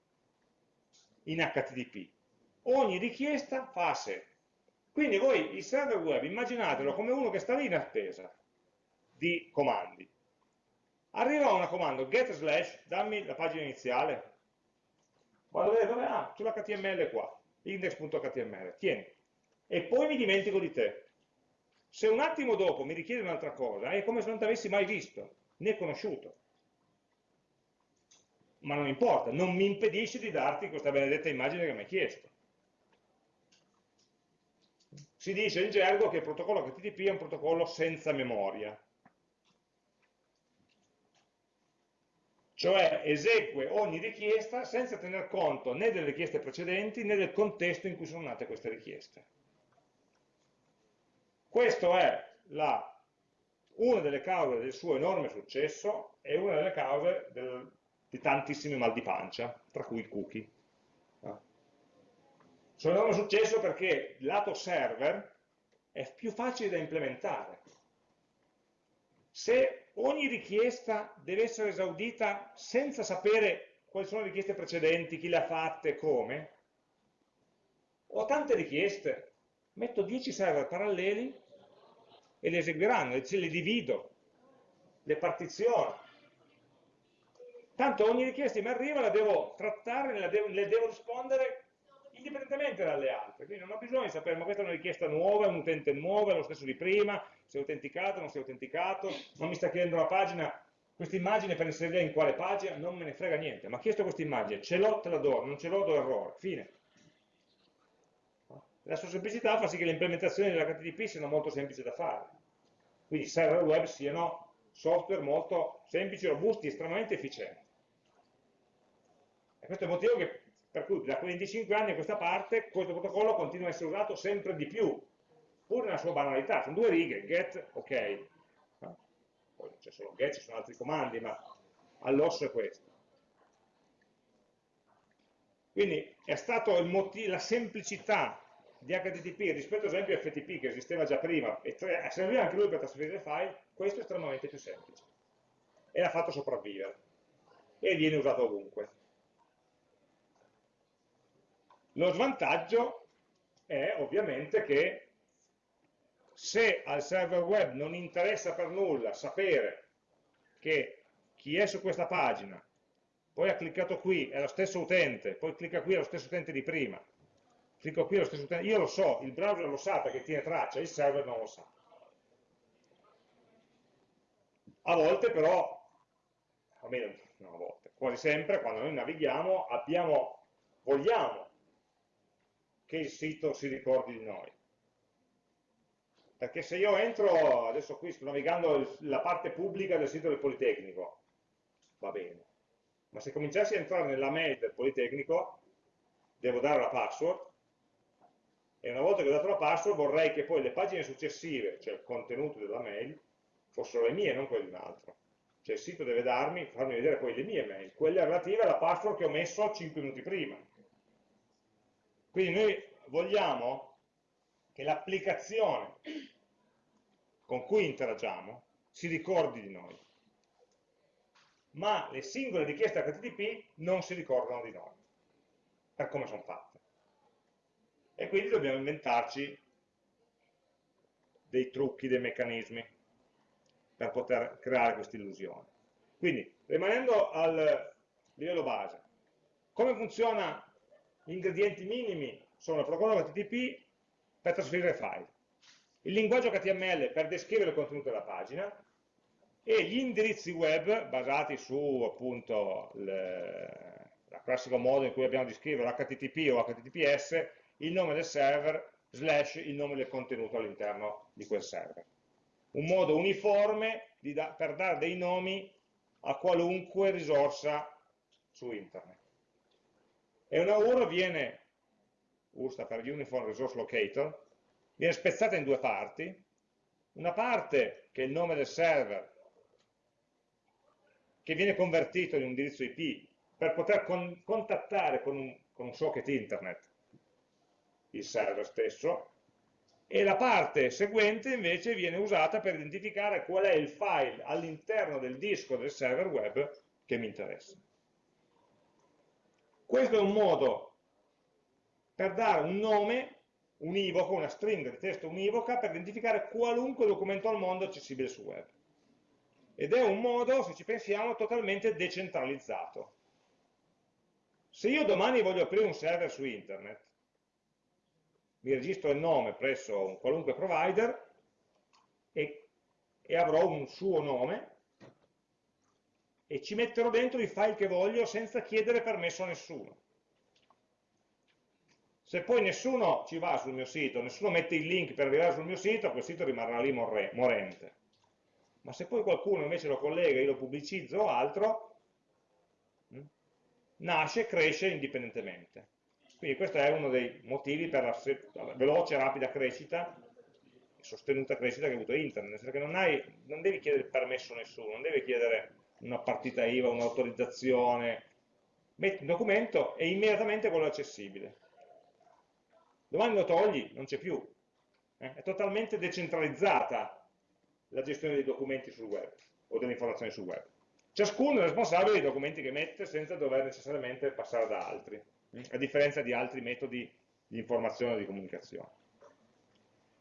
in HTTP. Ogni richiesta fa a sé. Quindi voi il server web immaginatelo come uno che sta lì in attesa di comandi. Arriva una comando get slash, dammi la pagina iniziale. Vado a vedere? Ah, sull'HTML qua, index.html, tieni. E poi mi dimentico di te. Se un attimo dopo mi richiede un'altra cosa, è come se non ti avessi mai visto, né conosciuto. Ma non importa, non mi impedisce di darti questa benedetta immagine che mi hai chiesto. Si dice in gergo che il protocollo HTTP è un protocollo senza memoria. Cioè esegue ogni richiesta senza tener conto né delle richieste precedenti né del contesto in cui sono nate queste richieste. Questa è la, una delle cause del suo enorme successo e una delle cause del, di tantissimi mal di pancia, tra cui i cookie. Ah. Suo enorme successo perché lato server è più facile da implementare. Se ogni richiesta deve essere esaudita senza sapere quali sono le richieste precedenti, chi le ha fatte, come. Ho tante richieste, metto 10 server paralleli e le eseguiranno, ce le divido, le partiziono. Tanto ogni richiesta che mi arriva la devo trattare, le devo, le devo rispondere indipendentemente dalle altre, quindi non ho bisogno di sapere ma questa è una richiesta nuova, è un utente nuovo, è lo stesso di prima, è autenticato, non si è autenticato, non mi sta chiedendo la pagina, questa immagine per inserire in quale pagina, non me ne frega niente, ma ha chiesto questa immagine, ce l'ho, te la do, non ce l'ho, do errore, fine. La sua semplicità fa sì che le implementazioni dell'HTTP siano molto semplici da fare, quindi server web siano software molto semplici, robusti, estremamente efficienti. E questo è il motivo che, per cui da 25 anni a questa parte questo protocollo continua a essere usato sempre di più, pur nella sua banalità, sono due righe, get, ok, poi non c'è solo get, ci sono altri comandi, ma all'osso è questo. Quindi è stato la semplicità di HTTP rispetto ad esempio a FTP che esisteva già prima e serviva anche lui per trasferire file, questo è estremamente più semplice e l'ha fatto sopravvivere e viene usato ovunque. Lo svantaggio è ovviamente che se al server web non interessa per nulla sapere che chi è su questa pagina, poi ha cliccato qui, è lo stesso utente, poi clicca qui, è lo stesso utente di prima, clicco qui, è lo stesso utente, io lo so, il browser lo sa perché tiene traccia, il server non lo sa. A volte però, almeno no, a volte, quasi sempre, quando noi navighiamo, abbiamo, vogliamo che il sito si ricordi di noi perché se io entro, adesso qui sto navigando la parte pubblica del sito del Politecnico, va bene, ma se cominciassi a entrare nella mail del Politecnico, devo dare la password, e una volta che ho dato la password vorrei che poi le pagine successive, cioè il contenuto della mail, fossero le mie, non quelle di un altro. Cioè il sito deve darmi, farmi vedere poi le mie mail, quelle relative alla password che ho messo 5 minuti prima. Quindi noi vogliamo che l'applicazione con cui interagiamo si ricordi di noi, ma le singole richieste HTTP non si ricordano di noi, per come sono fatte. E quindi dobbiamo inventarci dei trucchi, dei meccanismi per poter creare questa illusione. Quindi, rimanendo al livello base, come funziona gli ingredienti minimi sono il protocollo HTTP per trasferire file il linguaggio HTML per descrivere il contenuto della pagina e gli indirizzi web basati su appunto il classico modo in cui abbiamo di scrivere HTTP o HTTPS, il nome del server slash il nome del contenuto all'interno di quel server. Un modo uniforme da, per dare dei nomi a qualunque risorsa su internet. E una URL viene, URL sta per Uniform Resource Locator, viene spezzata in due parti, una parte che è il nome del server, che viene convertito in un indirizzo IP per poter con contattare con un, con un socket internet il server stesso, e la parte seguente invece viene usata per identificare qual è il file all'interno del disco del server web che mi interessa. Questo è un modo per dare un nome univoco, una stringa di testo univoca per identificare qualunque documento al mondo accessibile sul web. Ed è un modo, se ci pensiamo, totalmente decentralizzato. Se io domani voglio aprire un server su internet, mi registro il nome presso un qualunque provider e, e avrò un suo nome e ci metterò dentro i file che voglio senza chiedere permesso a nessuno. Se poi nessuno ci va sul mio sito, nessuno mette il link per arrivare sul mio sito, quel sito rimarrà lì morente. Ma se poi qualcuno invece lo collega, io lo pubblicizzo o altro, hm, nasce, cresce indipendentemente. Quindi questo è uno dei motivi per la veloce e rapida crescita, sostenuta crescita che ha avuto internet, che non, hai, non devi chiedere permesso a nessuno, non devi chiedere una partita IVA, un'autorizzazione, metti un documento e immediatamente quello è accessibile. Domani lo togli, non c'è più. Eh? È totalmente decentralizzata la gestione dei documenti sul web o delle informazioni sul web. Ciascuno è responsabile dei documenti che mette senza dover necessariamente passare da altri a differenza di altri metodi di informazione o di comunicazione.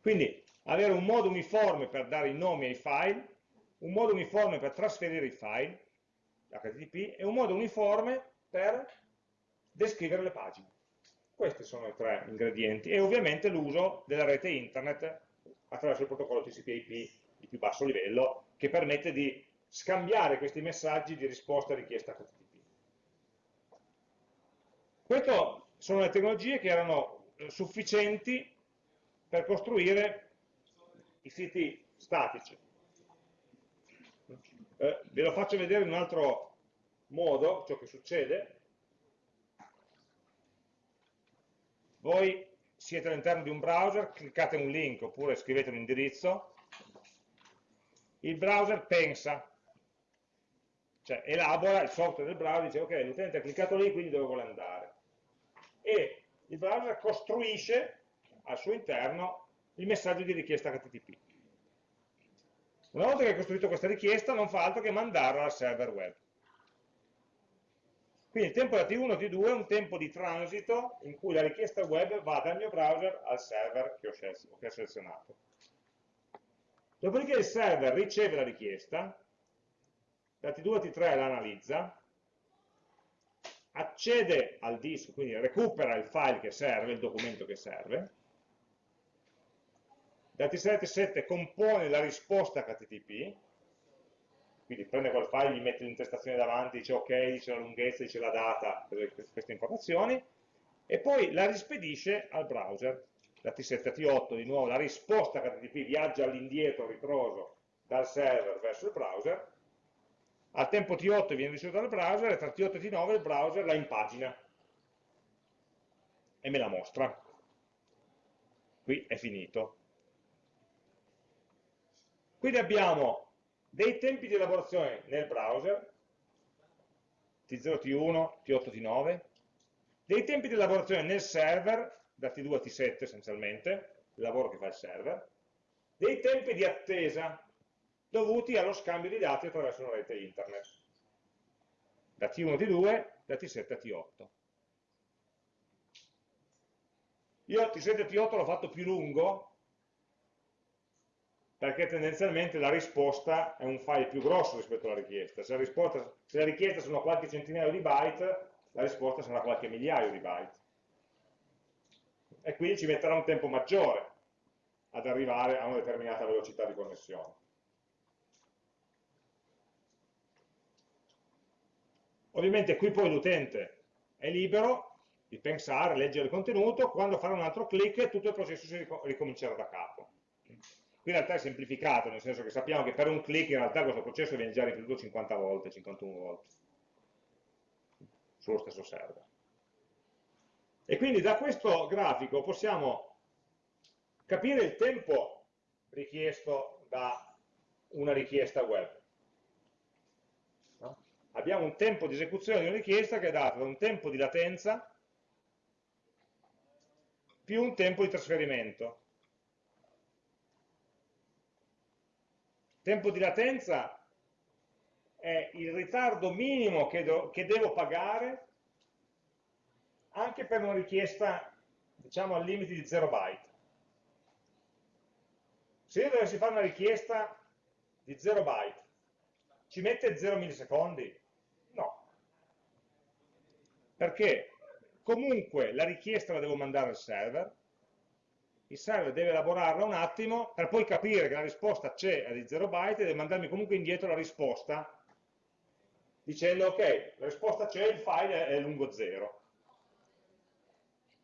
Quindi avere un modo uniforme per dare i nomi ai file, un modo uniforme per trasferire i file, HTTP, e un modo uniforme per descrivere le pagine. Questi sono i tre ingredienti e ovviamente l'uso della rete internet attraverso il protocollo TCP/IP di più basso livello che permette di scambiare questi messaggi di risposta a richiesta HTTP. Queste sono le tecnologie che erano eh, sufficienti per costruire i siti statici. Eh, ve lo faccio vedere in un altro modo, ciò che succede. Voi siete all'interno di un browser, cliccate un link oppure scrivete un indirizzo, il browser pensa, cioè elabora il software del browser, dice ok, l'utente ha cliccato lì, quindi dove vuole andare e il browser costruisce al suo interno il messaggio di richiesta HTTP. Una volta che ha costruito questa richiesta non fa altro che mandarla al server web. Quindi il tempo da T1 a T2 è un tempo di transito in cui la richiesta web va dal mio browser al server che ho, selezionato. Dopodiché il server riceve la richiesta, da T2 a T3 la analizza, accede al disco, quindi recupera il file che serve, il documento che serve, da T7 compone la risposta HTTP, quindi prende quel file, gli mette l'intestazione davanti, dice ok, dice la lunghezza, dice la data, queste informazioni, e poi la rispedisce al browser. Da T7 a T8 di nuovo la risposta HTTP viaggia all'indietro, ritroso, dal server verso il browser, al tempo T8 viene ricevuto dal browser e tra T8 e T9 il browser la impagina e me la mostra. Qui è finito. Quindi abbiamo dei tempi di elaborazione nel browser, T0, T1, T8, T9, dei tempi di elaborazione nel server, da T2 a T7 essenzialmente, il lavoro che fa il server, dei tempi di attesa, dovuti allo scambio di dati attraverso una rete internet, da T1 a T2, da T7 a T8. Io T7 e T8 l'ho fatto più lungo perché tendenzialmente la risposta è un file più grosso rispetto alla richiesta. Se la, risposta, se la richiesta sono qualche centinaio di byte, la risposta sarà qualche migliaio di byte. E quindi ci metterà un tempo maggiore ad arrivare a una determinata velocità di connessione. Ovviamente qui poi l'utente è libero di pensare, leggere il contenuto, quando farà un altro clic tutto il processo si ricomincerà da capo. Qui in realtà è semplificato, nel senso che sappiamo che per un clic in realtà questo processo viene già ripetuto 50 volte, 51 volte, sullo stesso server. E quindi da questo grafico possiamo capire il tempo richiesto da una richiesta web. Abbiamo un tempo di esecuzione di una richiesta che è dato da un tempo di latenza più un tempo di trasferimento. Tempo di latenza è il ritardo minimo che, do, che devo pagare anche per una richiesta, diciamo, al limite di 0 byte. Se io dovessi fare una richiesta di 0 byte, ci mette 0 millisecondi? No. Perché comunque la richiesta la devo mandare al server, il server deve elaborarla un attimo per poi capire che la risposta c'è a di 0 byte e deve mandarmi comunque indietro la risposta dicendo ok, la risposta c'è, il file è lungo 0.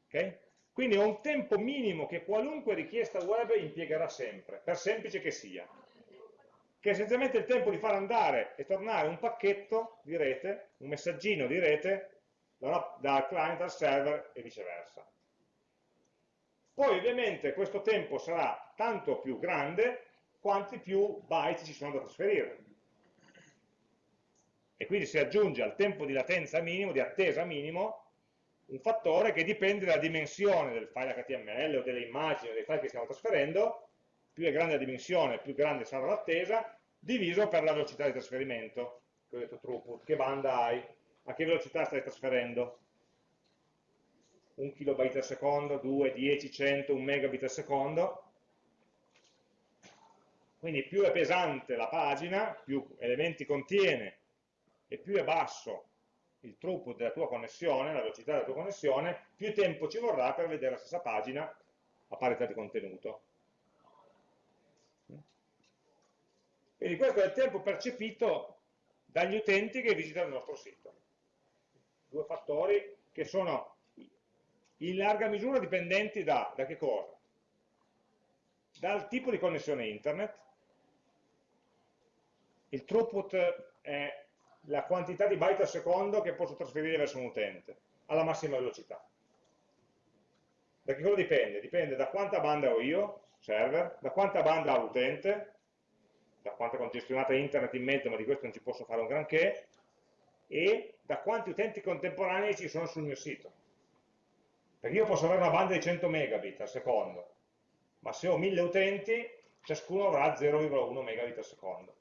Okay? Quindi ho un tempo minimo che qualunque richiesta web impiegherà sempre, per semplice che sia, che è essenzialmente il tempo di far andare e tornare un pacchetto di rete, un messaggino di rete, dal client al server e viceversa. Poi ovviamente questo tempo sarà tanto più grande quanti più byte ci sono da trasferire e quindi si aggiunge al tempo di latenza minimo, di attesa minimo, un fattore che dipende dalla dimensione del file HTML o delle immagini o dei file che stiamo trasferendo, più è grande la dimensione, più grande sarà l'attesa, diviso per la velocità di trasferimento, che ho detto throughput, che banda hai, a che velocità stai trasferendo. 1 kilobyte al secondo, 2, 10, 100, 1 megabit al secondo. Quindi più è pesante la pagina, più elementi contiene e più è basso il throughput della tua connessione, la velocità della tua connessione, più tempo ci vorrà per vedere la stessa pagina a parità di contenuto. Quindi questo è il tempo percepito dagli utenti che visitano il nostro sito. Due fattori che sono in larga misura dipendenti da, da che cosa? Dal tipo di connessione internet, il throughput è la quantità di byte al secondo che posso trasferire verso un utente alla massima velocità. Da che cosa dipende? Dipende da quanta banda ho io, server, da quanta banda ha l'utente, da quanta congestionata internet in mezzo, ma di questo non ci posso fare un granché, e da quanti utenti contemporanei ci sono sul mio sito. Perché io posso avere una banda di 100 megabit al secondo, ma se ho 1000 utenti, ciascuno avrà 0,1 megabit al secondo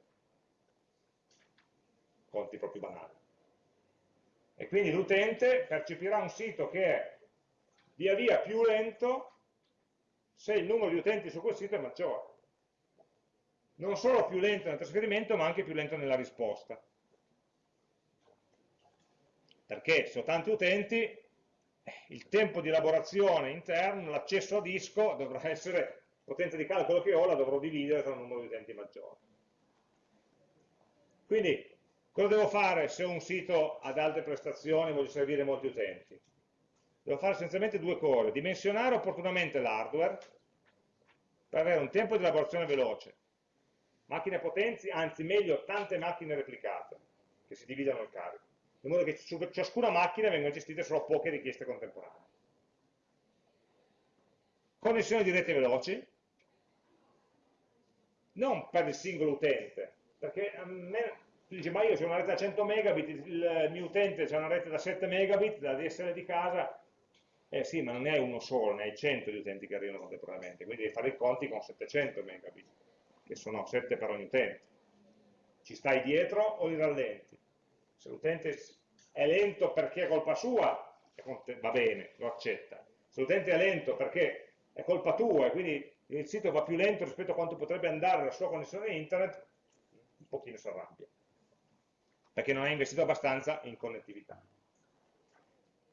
conti proprio banali. E quindi l'utente percepirà un sito che è via via più lento se il numero di utenti su quel sito è maggiore. Non solo più lento nel trasferimento, ma anche più lento nella risposta. Perché se ho tanti utenti, il tempo di elaborazione interno, l'accesso a disco, dovrà essere, potenza di calcolo che ho, la dovrò dividere tra un numero di utenti maggiore. Quindi Cosa devo fare se un sito ad alte prestazioni voglio servire molti utenti? Devo fare essenzialmente due cose, dimensionare opportunamente l'hardware per avere un tempo di elaborazione veloce, macchine potenti, anzi meglio tante macchine replicate che si dividano il carico, in modo che su ciascuna macchina vengano gestite solo poche richieste contemporanee. Connessioni di rete veloci, non per il singolo utente, perché a me tu dici ma io ho una rete da 100 megabit, il mio utente ha una rete da 7 megabit da DSL di casa, eh sì, ma non ne hai uno solo, ne hai 100 di utenti che arrivano contemporaneamente, quindi devi fare i conti con 700 megabit, che sono 7 per ogni utente. Ci stai dietro o li rallenti? Se l'utente è lento perché è colpa sua, va bene, lo accetta. Se l'utente è lento perché è colpa tua e quindi il sito va più lento rispetto a quanto potrebbe andare la sua connessione internet, un pochino si arrabbia perché non hai investito abbastanza in connettività.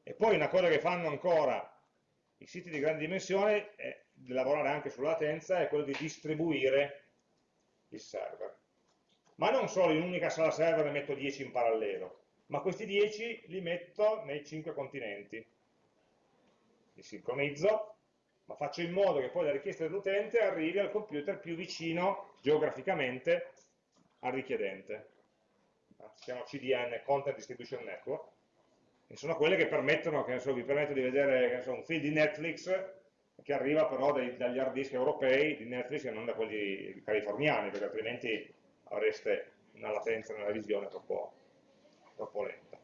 E poi una cosa che fanno ancora i siti di grande dimensione, è di lavorare anche sulla latenza, è quello di distribuire il server. Ma non solo in un'unica sala server ne metto 10 in parallelo, ma questi 10 li metto nei 5 continenti. Li sincronizzo, ma faccio in modo che poi la richiesta dell'utente arrivi al computer più vicino geograficamente al richiedente. Si chiama CDN, Content Distribution Network, e sono quelle che permettono, che so, vi permetto di vedere so, un film di Netflix che arriva però dai, dagli hard disk europei di Netflix e non da quelli californiani, perché altrimenti avreste una latenza nella visione troppo, troppo lenta.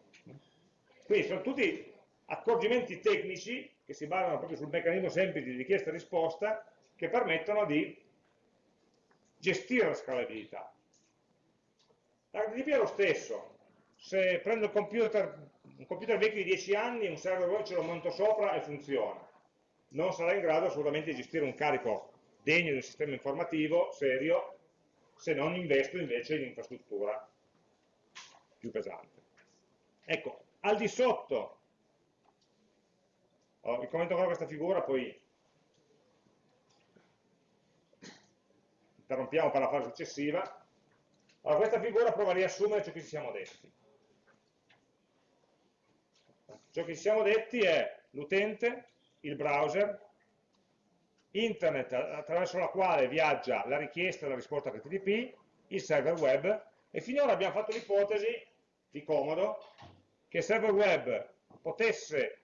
Quindi sono tutti accorgimenti tecnici che si basano proprio sul meccanismo semplice di richiesta e risposta che permettono di gestire la scalabilità. L'HTTP è lo stesso, se prendo il computer, un computer vecchio di 10 anni, un server web ce lo monto sopra e funziona. Non sarà in grado assolutamente di gestire un carico degno di un sistema informativo serio se non investo invece in infrastruttura più pesante. Ecco, al di sotto, oh, vi commento ancora questa figura, poi interrompiamo per la fase successiva. Allora, questa figura prova a riassumere ciò che ci siamo detti. Ciò che ci siamo detti è l'utente, il browser, internet attraverso la quale viaggia la richiesta e la risposta HTTP, il server web, e finora abbiamo fatto l'ipotesi, di comodo, che il server web potesse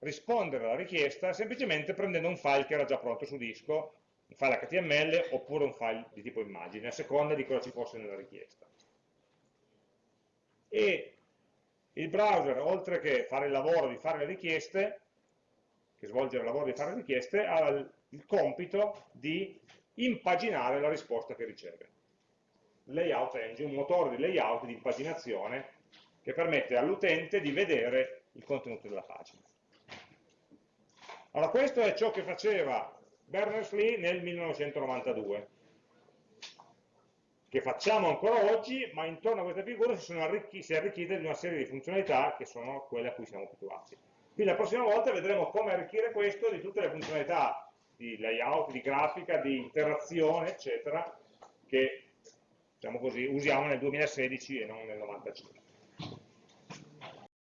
rispondere alla richiesta semplicemente prendendo un file che era già pronto su disco un file HTML oppure un file di tipo immagine, a seconda di cosa ci fosse nella richiesta. E il browser, oltre che fare il lavoro di fare le richieste, che svolgere il lavoro di fare richieste, ha il compito di impaginare la risposta che riceve. Layout Engine, un motore di layout, di impaginazione, che permette all'utente di vedere il contenuto della pagina. Allora questo è ciò che faceva Berners-Lee nel 1992 che facciamo ancora oggi, ma intorno a questa figura si, si è arricchita di una serie di funzionalità che sono quelle a cui siamo abituati. Quindi la prossima volta vedremo come arricchire questo di tutte le funzionalità di layout, di grafica, di interazione, eccetera, che diciamo così, usiamo nel 2016 e non nel 1995.